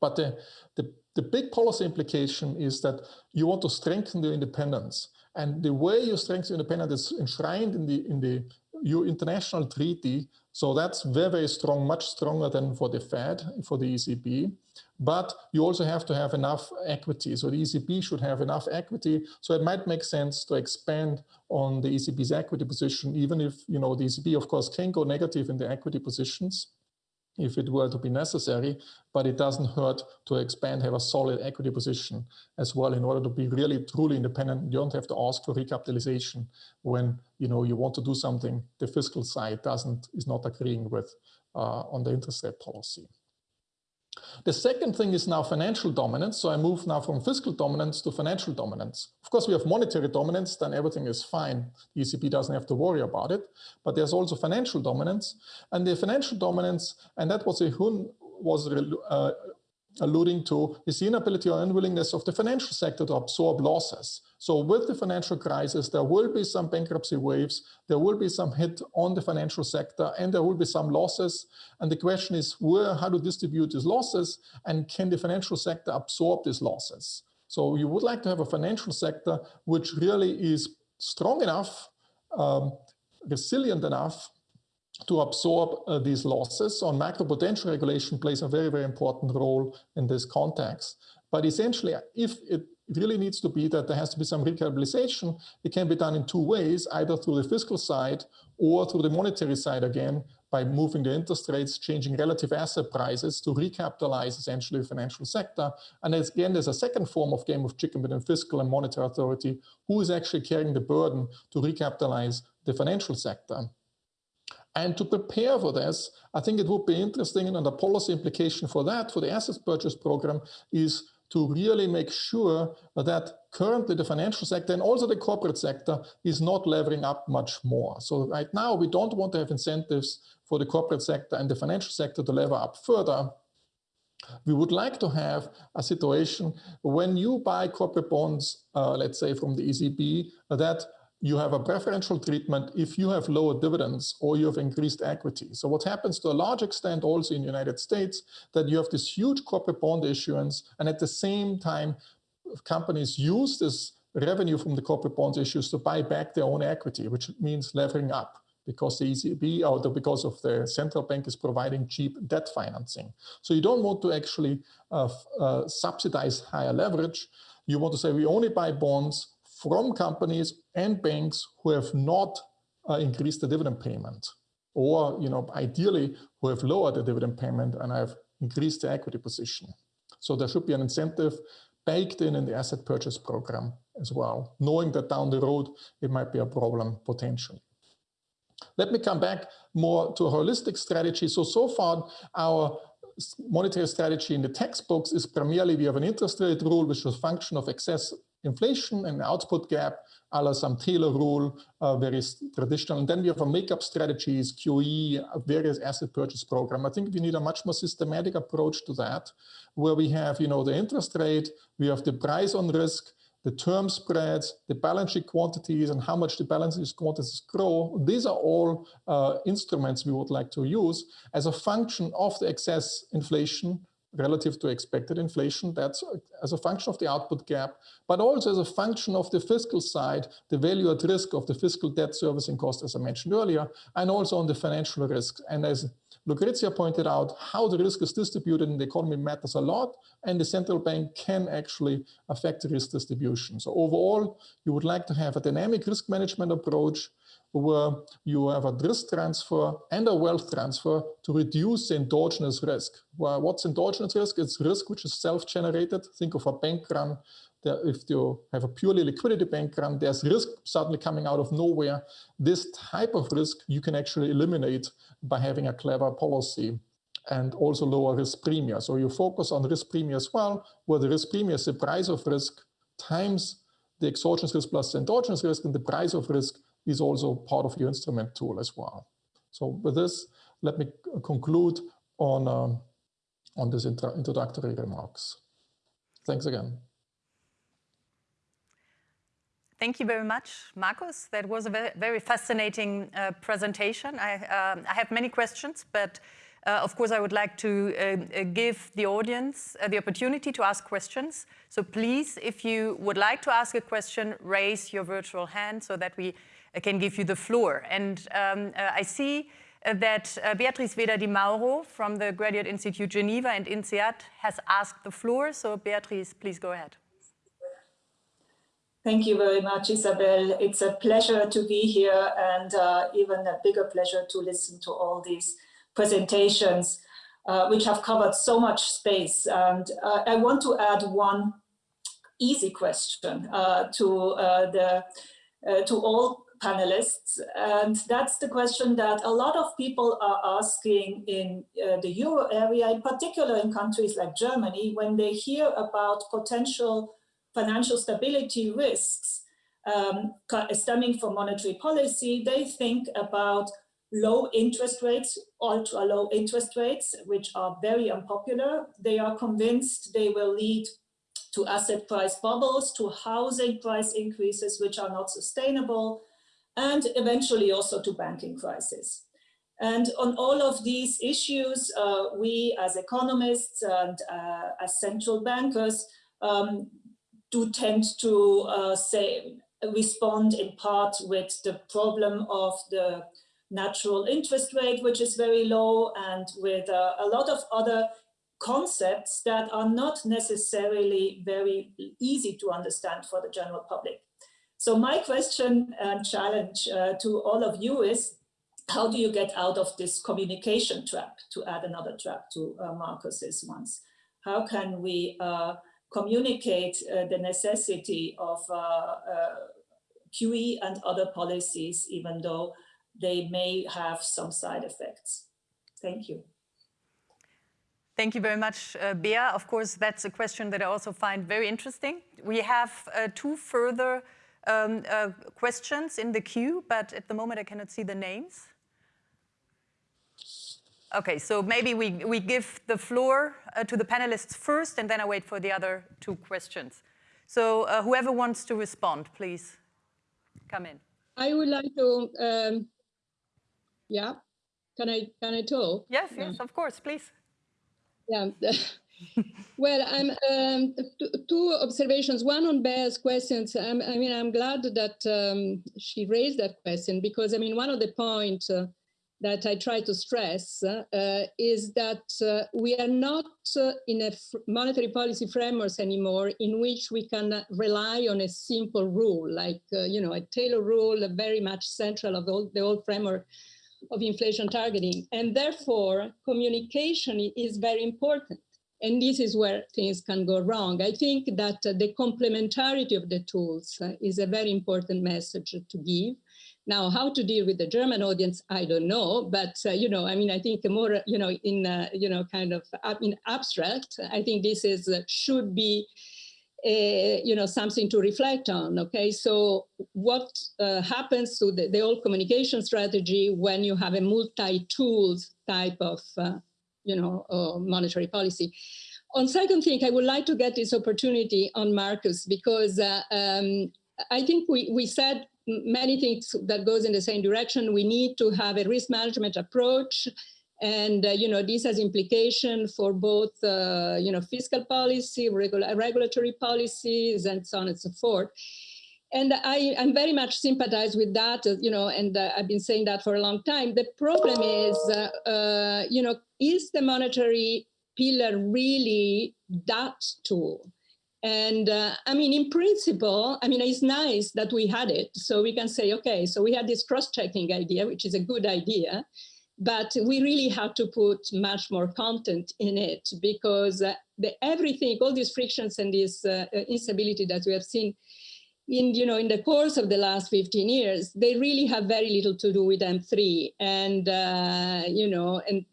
But the, the, the big policy implication is that you want to strengthen the independence. And the way you strengthen independence is enshrined in the, in the your international treaty. So that's very, very strong, much stronger than for the Fed, for the ECB. But you also have to have enough equity. So the ECB should have enough equity. So it might make sense to expand on the ECB's equity position, even if, you know, the ECB, of course, can go negative in the equity positions if it were to be necessary, but it doesn't hurt to expand, have a solid equity position as well in order to be really truly independent. You don't have to ask for recapitalization when you know you want to do something the fiscal side doesn't is not agreeing with uh, on the interest rate policy. The second thing is now financial dominance. So I move now from fiscal dominance to financial dominance. Of course, we have monetary dominance, then everything is fine. The ECB doesn't have to worry about it. But there's also financial dominance. And the financial dominance, and that was a Hyun was uh, alluding to, is the inability or unwillingness of the financial sector to absorb losses. So with the financial crisis, there will be some bankruptcy waves, there will be some hit on the financial sector, and there will be some losses. And the question is where, how to distribute these losses, and can the financial sector absorb these losses? So you would like to have a financial sector which really is strong enough, um, resilient enough to absorb uh, these losses. So macroprudential regulation plays a very, very important role in this context. But essentially, if it really needs to be that there has to be some recapitalization. It can be done in two ways, either through the fiscal side or through the monetary side again, by moving the interest rates, changing relative asset prices to recapitalize essentially the financial sector. And again, there's a second form of game of chicken between fiscal and monetary authority, who is actually carrying the burden to recapitalize the financial sector. And to prepare for this, I think it would be interesting and the policy implication for that, for the assets purchase program, is to really make sure that currently the financial sector and also the corporate sector is not levering up much more. So right now we don't want to have incentives for the corporate sector and the financial sector to lever up further. We would like to have a situation when you buy corporate bonds, uh, let's say from the ECB, that you have a preferential treatment if you have lower dividends or you have increased equity. So what happens to a large extent also in the United States, that you have this huge corporate bond issuance, and at the same time, companies use this revenue from the corporate bonds issues to buy back their own equity, which means levering up because the ECB or the, because of the central bank is providing cheap debt financing. So you don't want to actually uh, uh, subsidize higher leverage. You want to say we only buy bonds from companies and banks who have not uh, increased the dividend payment or, you know, ideally who have lowered the dividend payment and have increased the equity position. So there should be an incentive baked in in the asset purchase program as well, knowing that down the road it might be a problem potentially. Let me come back more to a holistic strategy. So, so far our monetary strategy in the textbooks is primarily we have an interest rate rule which is a function of excess inflation and output gap, a la some Taylor rule, uh, very traditional. And then we have a makeup strategies, QE, various asset purchase program. I think we need a much more systematic approach to that, where we have, you know, the interest rate, we have the price on risk, the term spreads, the balance sheet quantities, and how much the balance sheet quantities grow. These are all uh, instruments we would like to use as a function of the excess inflation relative to expected inflation. That's as a function of the output gap, but also as a function of the fiscal side, the value at risk of the fiscal debt servicing cost, as I mentioned earlier, and also on the financial risks. And as Lucrezia pointed out, how the risk is distributed in the economy matters a lot, and the central bank can actually affect the risk distribution. So overall, you would like to have a dynamic risk management approach where you have a risk transfer and a wealth transfer to reduce the endogenous risk. Well, what's endogenous risk? It's risk which is self-generated. Think of a bank run. If you have a purely liquidity bank run, there's risk suddenly coming out of nowhere. This type of risk you can actually eliminate by having a clever policy and also lower risk premium. So you focus on risk premium as well, where the risk premium is the price of risk times the exogenous risk plus the endogenous risk, and the price of risk is also part of your instrument tool as well. So with this, let me conclude on, um, on these introductory remarks. Thanks again. Thank you very much, Markus. That was a very, fascinating uh, presentation. I, um, I, have many questions, but uh, of course I would like to uh, uh give the audience uh, the opportunity to ask questions. So please, if you would like to ask a question, raise your virtual hand so that we uh, can give you the floor. And um, I see that Beatrice Weder di Mauro from the Graduate Institute Geneva and INSEAD has asked the floor. So Beatrice, please go ahead. Thank you very much, Isabel. It's a pleasure to be here and uh, even a bigger pleasure to listen to all these presentations, uh, which have covered so much space. And uh, I want to add one easy question uh, to uh, the uh, to all panelists, and that's the question that a lot of people are asking in the euro area, in particular in countries like Germany, when they hear about potential financial stability risks um, stemming from monetary policy, they think about low interest rates, ultra low interest rates, which are very unpopular. They are convinced they will lead to asset price bubbles, to housing price increases, which are not sustainable, and eventually also to banking crisis. And on all of these issues, uh, we as economists and uh, as central bankers um, do tend to uh, say respond in part with the problem of the natural interest rate, which is very low, and with uh, a lot of other concepts that are not necessarily very easy to understand for the general public. So my question and challenge uh, to all of you is, how do you get out of this communication trap, to add another trap to uh, Markus's ones? How can we uh, communicate uh, the necessity of uh, uh, QE and other policies, even though they may have some side effects. Thank you. Thank you very much, uh, Bea. Of course, that's a question that I also find very interesting. We have uh, two further um, uh, questions in the queue, but at the moment I cannot see the names. Okay, so maybe we, we give the floor uh, to the panelists first, and then I wait for the other two questions. So uh, whoever wants to respond, please come in. I would like to, um, yeah, can I, can I talk? Yes, yes, of course, please. Yeah. well, I'm um, two observations. One on Bea's questions. I'm, i mean, I'm glad that um, she raised that question because I mean, one of the points uh, that I try to stress uh, is that uh, we are not uh, in a monetary policy framework anymore in which we can rely on a simple rule, like, uh, you know, a Taylor rule, very much central of the whole framework of inflation targeting. And therefore, communication is very important. And this is where things can go wrong. I think that the complementarity of the tools uh, is a very important message to give. Now, how to deal with the German audience, I don't know. But, uh, you know, I mean, I think more, you know, in, uh, you know, kind of in abstract, I think this is uh, should be, uh, you know, something to reflect on. Okay, so what uh, happens to the, the old communication strategy when you have a multi-tools type of, uh, you know, monetary policy? On second thing, I would like to get this opportunity on Markus because um, I think we, we said many things that goes in the same direction. We need to have a risk management approach. And, uh, you know, this has implication for both, uh, you know, fiscal policy, regula regulatory policies, and so on and so forth. And I, am very much sympathize with that, uh, you know, and uh, I've been saying that for a long time. The problem is, uh, uh, you know, is the monetary pillar really that tool? And uh, I mean, in principle, I mean, it's nice that we had it. So we can say, okay, so we had this cross-checking idea, which is a good idea, but we really have to put much more content in it because uh, the, everything, all these frictions and this uh, instability that we have seen in you know in the course of the last 15 years they really have very little to do with m3 and uh, you know and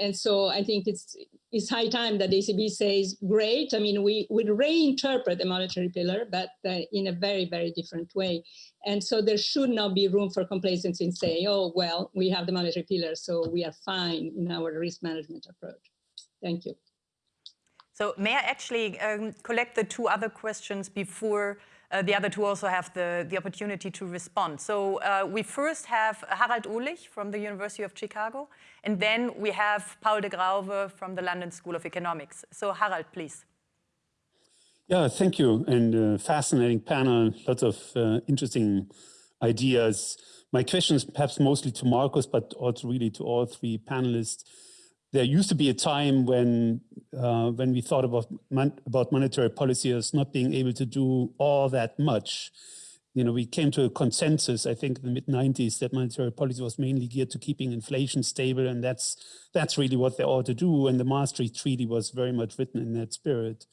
and so i think it's it's high time that the ecb says great. I mean we would reinterpret the monetary pillar but uh, in a very very different way. And so there should not be room for complacency and say oh well we have the monetary pillar so we are fine in our risk management approach. Thank you. So may i actually um, collect the two other questions before uh, the other two also have the, the opportunity to respond. So uh, we first have Harald Uhlig from the University of Chicago, and then we have Paul de Grauwe from the London School of Economics. So Harald, please. Yeah, thank you. And uh, fascinating panel, lots of uh, interesting ideas. My question is perhaps mostly to Markus, but also really to all three panelists there used to be a time when uh, when we thought about mon about monetary policy as not being able to do all that much. You know, we came to a consensus, I think, in the mid 90s that monetary policy was mainly geared to keeping inflation stable, and that's that's really what they ought to do. And the Maastricht Treaty was very much written in that spirit.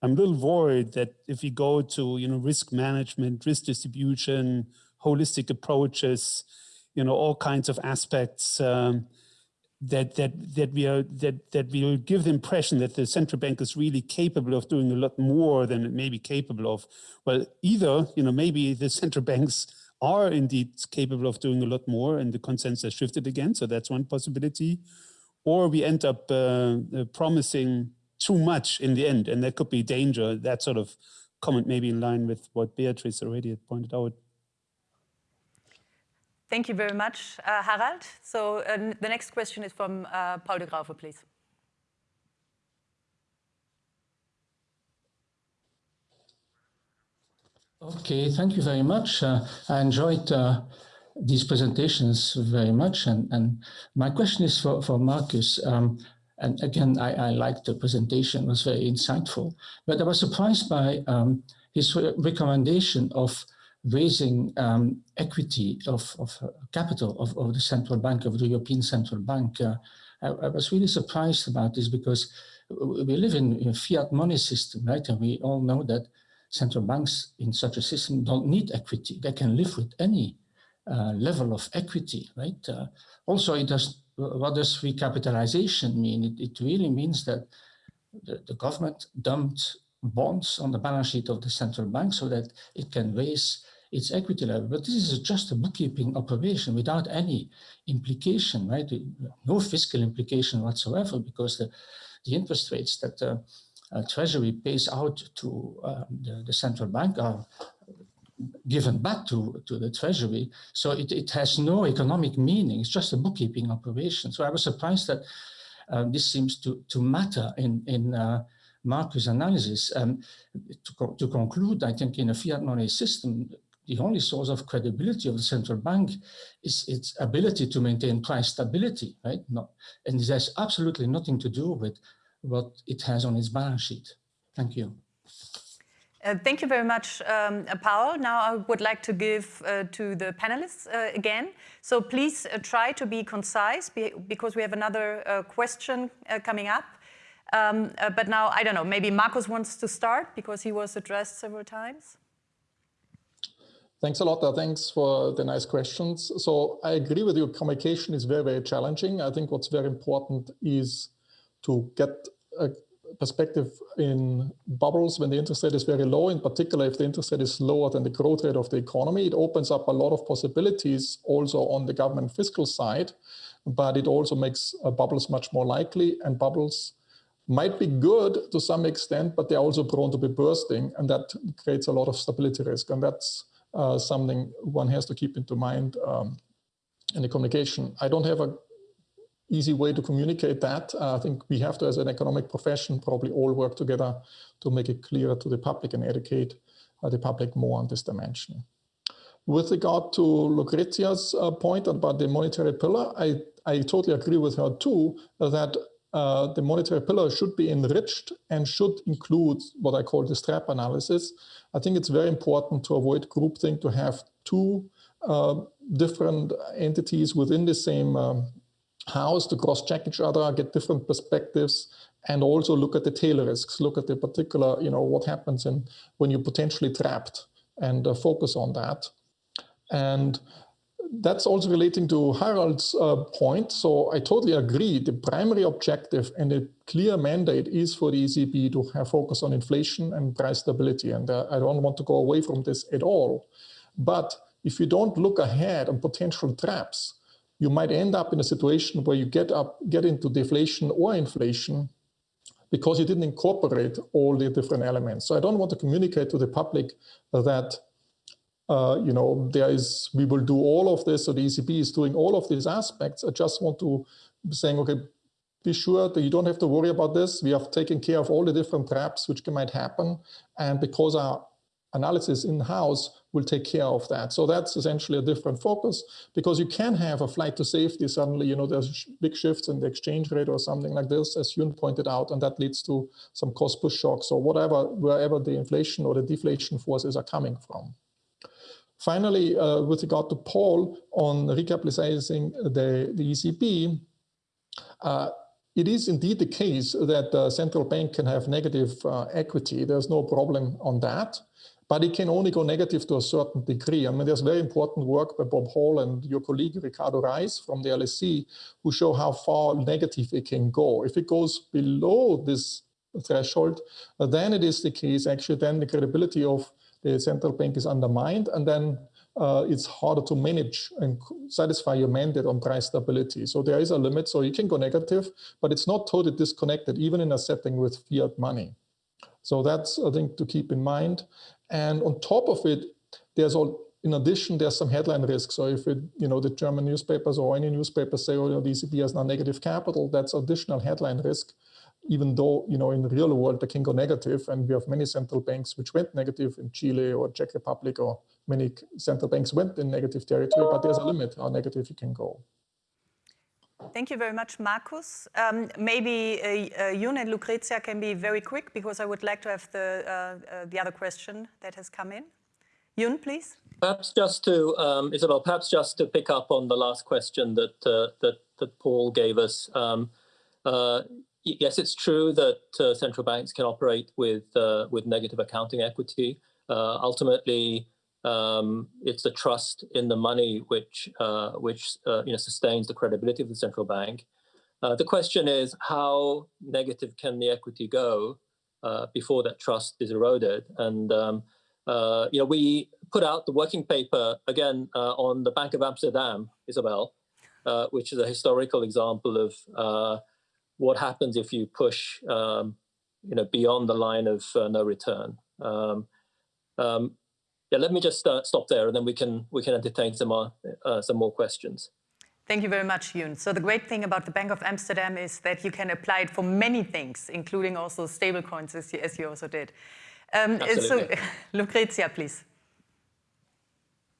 I'm a little worried that if we go to you know risk management, risk distribution, holistic approaches, you know all kinds of aspects. Um, that that that we are that that we will give the impression that the central bank is really capable of doing a lot more than it may be capable of. Well, either you know maybe the central banks are indeed capable of doing a lot more, and the consensus shifted again. So that's one possibility, or we end up uh, uh, promising too much in the end, and that could be danger. That sort of comment maybe in line with what Beatrice already had pointed out. Thank you very much, uh, Harald. So uh, the next question is from uh, Paul de Grauwe, please. Okay, thank you very much. Uh, I enjoyed uh, these presentations very much. And, and my question is for, for Markus. Um, and again, I, I liked the presentation, it was very insightful. But I was surprised by um, his recommendation of raising um, equity of, of uh, capital of, of, the central bank, of the European Central Bank. Uh, I, I, was really surprised about this because we live in a fiat money system, right? And we all know that central banks in such a system don't need equity. They can live with any uh, level of equity, right? Uh, also, it does, what does recapitalization mean? It, it really means that the, the government dumped bonds on the balance sheet of the central bank so that it can raise its equity level. But this is just a bookkeeping operation without any implication, right? No fiscal implication whatsoever because the, the interest rates that the uh, Treasury pays out to uh, the, the, central bank are given back to, to the Treasury. So it, it has no economic meaning. It's just a bookkeeping operation. So I was surprised that uh, this seems to, to matter in, in uh, Markus' analysis. Um, to, co to conclude, I think in a fiat money system, the only source of credibility of the central bank is its ability to maintain price stability, right? Not, and this has absolutely nothing to do with what it has on its balance sheet. Thank you. Uh, thank you very much, um, Paul. Now I would like to give uh, to the panelists uh, again. So please uh, try to be concise be because we have another uh, question uh, coming up. Um, but now, I don't know, maybe Markus wants to start because he was addressed several times. Thanks a lot. Uh, thanks for the nice questions. So I agree with you. Communication is very, very challenging. I think what's very important is to get a perspective in bubbles when the interest rate is very low, in particular if the interest rate is lower than the growth rate of the economy. It opens up a lot of possibilities also on the government fiscal side, but it also makes uh, bubbles much more likely and bubbles might be good to some extent, but they're also prone to be bursting and that creates a lot of stability risk. And that's uh, something one has to keep into mind um, in the communication. I don't have a easy way to communicate that. Uh, I think we have to, as an economic profession, probably all work together to make it clearer to the public and educate uh, the public more on this dimension. With regard to Lucrezia's uh, point about the monetary pillar, I, I totally agree with her too, that uh, the monetary pillar should be enriched and should include what I call the strap analysis. I think it's very important to avoid groupthink, to have two uh, different entities within the same um, house to cross-check each other, get different perspectives, and also look at the tail risks, look at the particular, you know, what happens in, when you're potentially trapped and uh, focus on that. And that's also relating to Harald's uh, point. So I totally agree. The primary objective and a clear mandate is for the ECB to have focus on inflation and price stability. And uh, I don't want to go away from this at all. But if you don't look ahead on potential traps, you might end up in a situation where you get up, get into deflation or inflation because you didn't incorporate all the different elements. So I don't want to communicate to the public that uh, you know, there is, we will do all of this, so the ECB is doing all of these aspects. I just want to be saying, okay, be sure that you don't have to worry about this. We have taken care of all the different traps which might happen. And because our analysis in-house will take care of that. So that's essentially a different focus because you can have a flight to safety suddenly, you know, there's big shifts in the exchange rate or something like this, as Hyun pointed out, and that leads to some cost push shocks or whatever, wherever the inflation or the deflation forces are coming from. Finally, uh, with regard to Paul on recapitalizing the, the ECB, uh, it is indeed the case that the central bank can have negative uh, equity. There's no problem on that, but it can only go negative to a certain degree. I mean, there's very important work by Bob Hall and your colleague Ricardo Reis from the LSE who show how far negative it can go. If it goes below this threshold, then it is the case actually then the credibility of central bank is undermined, and then uh, it's harder to manage and satisfy your mandate on price stability. So there is a limit. So you can go negative, but it's not totally disconnected, even in a setting with fiat money. So that's a thing to keep in mind. And on top of it, there's all, in addition, there's some headline risk. So if it, you know, the German newspapers or any newspapers say, oh, you know, the ECB has now negative capital, that's additional headline risk even though you know in the real world they can go negative and we have many central banks which went negative in Chile or Czech Republic or many central banks went in negative territory, but there's a limit how negative you can go. Thank you very much, Markus. Um, maybe uh, uh, Hyun and Lucrezia can be very quick because I would like to have the, uh, uh the other question that has come in. Hyun, please. Perhaps just to, um, Isabel, perhaps just to pick up on the last question that, uh, that, that Paul gave us. Um, uh, yes, it's true that uh, central banks can operate with uh, with negative accounting equity. Uh, ultimately, um, it's the trust in the money which uh, which uh, you know sustains the credibility of the central bank. Uh, the question is how negative can the equity go before that trust is eroded? And um, you know, we put out the working paper again on the Bank of Amsterdam, Isabel, which is a historical example of what happens if you push um, you know beyond the line of uh, no return um, um, yeah let me just uh, stop there and then we can we can entertain some more uh, some more questions Thank you very much, Hyun. So the great thing about the Bank of Amsterdam is that you can apply it for many things, including also stablecoins, as, you, as you also did. Um, so, Lucrezia, please.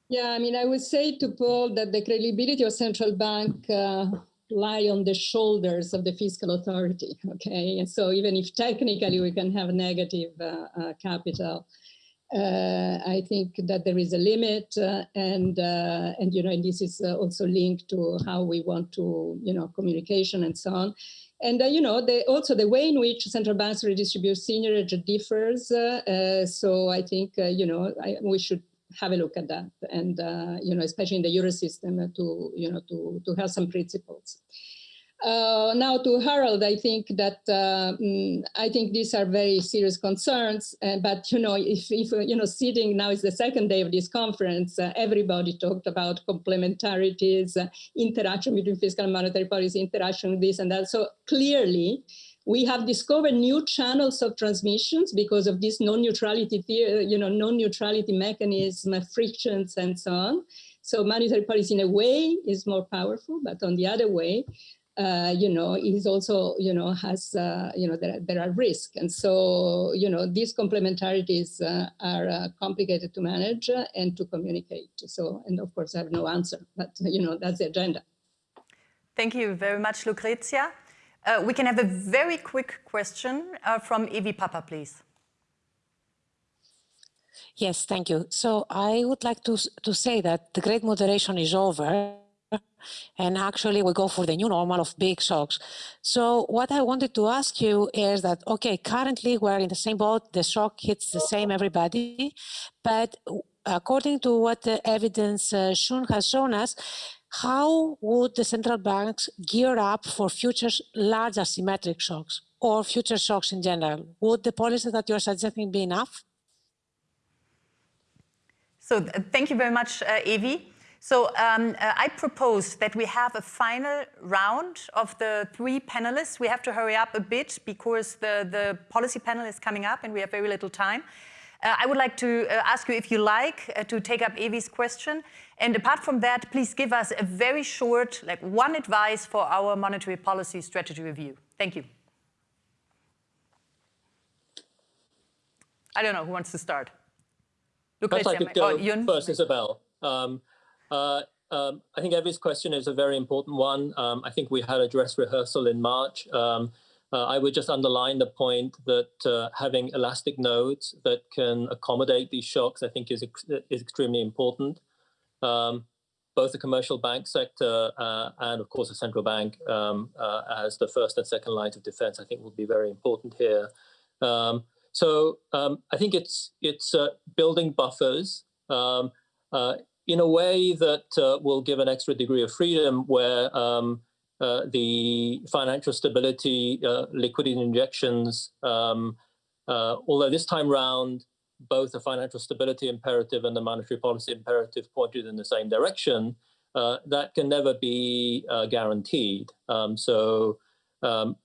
Yeah, I mean, I would say to Paul that the credibility of central bank uh, lie on the shoulders of the fiscal authority, okay? And so even if technically we can have negative uh, uh, capital, uh, I think that there is a limit uh, and, uh, and, you know, and this is uh, also linked to how we want to, you know, communication and so on. And, you know, the, also the way in which central banks redistribute seigniorage differs. so I think, you know, I, we should have a look at that and uh, you know especially in the euro system uh, to you know to to have some principles uh, now to Harald, I think that uh, mm, I think these are very serious concerns. Uh, but you know, if, if you know, sitting now is the second day of this conference, uh, everybody talked about complementarities, interaction between fiscal and monetary policy, interaction with this and that. So clearly, we have discovered new channels of transmissions because of this non-neutrality, you know, non-neutrality mechanism, frictions, and so on. So monetary policy, in a way, is more powerful, but on the other way, uh, you know, is also, you know, has, uh, you know, there, there are risks. And so, you know, these complementarities uh, are uh, complicated to manage and to communicate. So, and of course, I have no answer, but, you know, that's the agenda. Thank you very much, Lucrezia. Uh, we can have a very quick question uh, from Evi Pappa, please. Yes, thank you. So I would like to, to say that the great moderation is over and actually we go for the new normal of big shocks. So what I wanted to ask you is that, okay, currently we're in the same boat, the shock hits the same everybody, but according to what the evidence uh, Hyun has shown us, how would the central banks gear up for future large asymmetric shocks or future shocks in general? Would the policy that you're suggesting be enough? So thank you very much, uh, Evi. So um, uh, I propose that we have a final round of the three panelists. We have to hurry up a bit because the, the policy panel is coming up and we have very little time. Uh, I would like to uh, ask you if you like uh, to take up Evi's question. And apart from that, please give us a very short, like one advice for our monetary policy strategy review. Thank you. I don't know who wants to start. Lucrezia, I'd like to go oh, first, Isabel. Um, uh, um, I think Evi's question is a very important one. Um, I think we had a dress rehearsal in March. Um, uh, I would just underline the point that uh, having elastic nodes that can accommodate these shocks, I think is, ex is extremely important. Um, both the commercial bank sector uh, and of course the central bank um, uh, as the first and second lines of defense, I think will be very important here. Um, so I think it's, it's uh, building buffers uh, in a way that will give an extra degree of freedom where um, uh, the financial stability, uh, liquidity injections, um, uh, although this time round, both the financial stability imperative and the monetary policy imperative pointed in the same direction, uh, that can never be uh, guaranteed. Um, so um,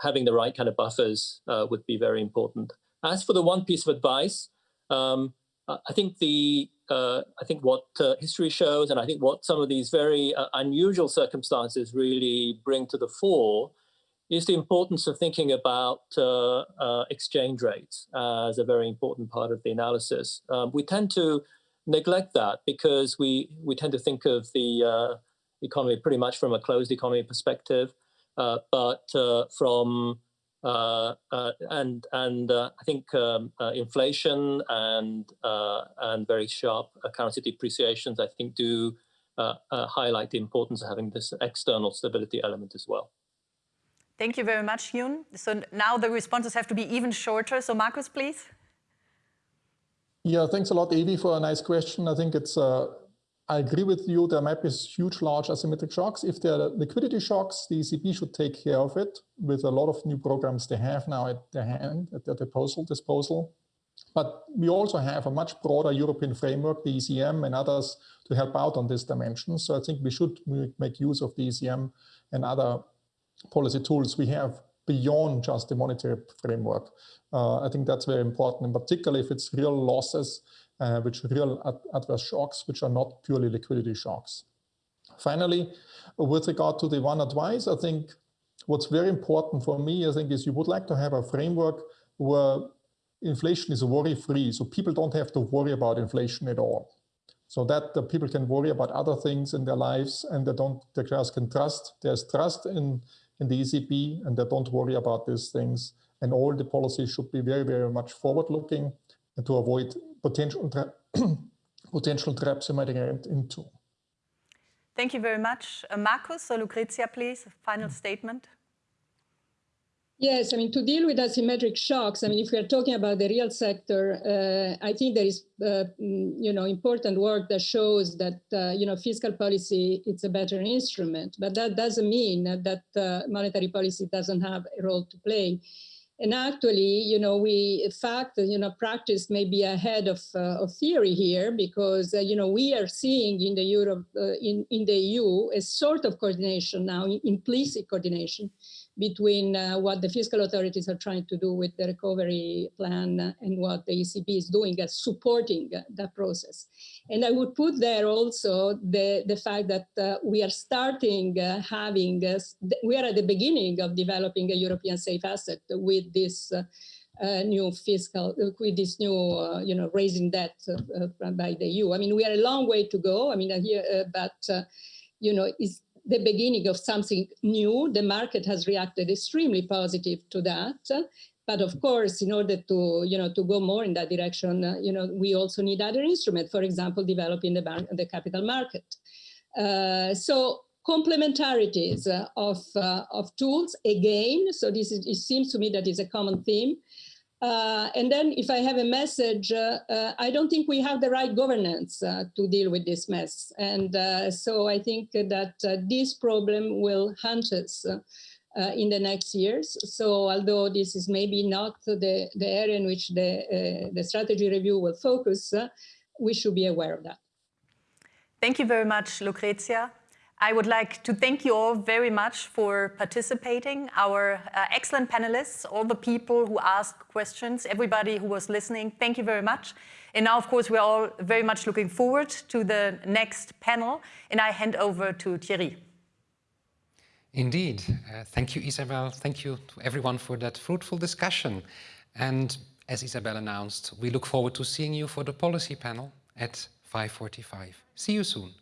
having the right kind of buffers would be very important. As for the one piece of advice, um, I think the uh, I think what uh, history shows, and I think what some of these very uh, unusual circumstances really bring to the fore, is the importance of thinking about uh, uh, exchange rates as a very important part of the analysis. Um, we tend to neglect that because we we tend to think of the uh, economy pretty much from a closed economy perspective, but from Uh, uh, and and uh, I think um, uh, inflation and and very sharp currency depreciations, I think, do highlight the importance of having this external stability element as well. Thank you very much, Hyun. So now the responses have to be even shorter. So Markus, please. Yeah, thanks a lot, Evi, for a nice question. I think it's uh, I agree with you. There might be huge, large asymmetric shocks. If there are liquidity shocks, the ECB should take care of it with a lot of new programs they have now at their hand, at their disposal. disposal. But we also have a much broader European framework, the ESM and others, to help out on this dimension. So I think we should make use of the ESM and other policy tools we have beyond just the monetary framework. Uh, I think that's very important, and particularly if it's real losses uh, which real ad adverse shocks, which are not purely liquidity shocks. Finally, with regard to the one advice, I think what's very important for me, I think, is you would like to have a framework where inflation is worry-free, so people don't have to worry about inflation at all. So that the people can worry about other things in their lives and they don't, they just can trust. There's trust in, in the ECB and they don't worry about these things. And all the policies should be very, very much forward-looking and to avoid potential, potential traps you might get into. Thank you very much. Uh, Markus or Lucrezia, please, final statement. Yes, I mean, to deal with asymmetric shocks, I mean, if we are talking about the real sector, uh, I think there is, uh, mm, you know, important work that shows that, uh, you know, fiscal policy, it's a better instrument, but that doesn't mean that uh, monetary policy doesn't have a role to play. And actually, you know, we in fact, you know, practice may be ahead of, uh, of theory here because, uh, you know, we are seeing in the Europe, uh, in, in the EU, a sort of coordination now, implicit coordination between uh, what the fiscal authorities are trying to do with the recovery plan and what the ECB is doing as supporting that process. And I would put there also the, the fact that uh, we are starting uh, having, uh, we are at the beginning of developing a European safe asset with this uh, uh, new fiscal, with this new, you know, raising debt by the EU. I mean, we are a long way to go. I mean, here, but, you know, it's the beginning of something new. The market has reacted extremely positive to that. But of course, in order to, you know, to go more in that direction, uh, you know, we also need other instruments, for example, developing the, the capital market. Uh, so complementarities uh, of, uh, of tools, again, so this is, it seems to me that is a common theme, Uh, and then if I have a message, uh, uh, I don't think we have the right governance uh, to deal with this mess. And so I think that this problem will haunt us in the next years. So although this is maybe not the, the area in which the, the strategy review will focus, we should be aware of that. Thank you very much, Lucrezia. I would like to thank you all very much for participating, our uh, excellent panelists, all the people who asked questions, everybody who was listening, thank you very much. And now, of course, we're all very much looking forward to the next panel, and I hand over to Thierry. Indeed. Uh, thank you, Isabel. Thank you to everyone for that fruitful discussion. And as Isabel announced, we look forward to seeing you for the policy panel at 5.45. See you soon.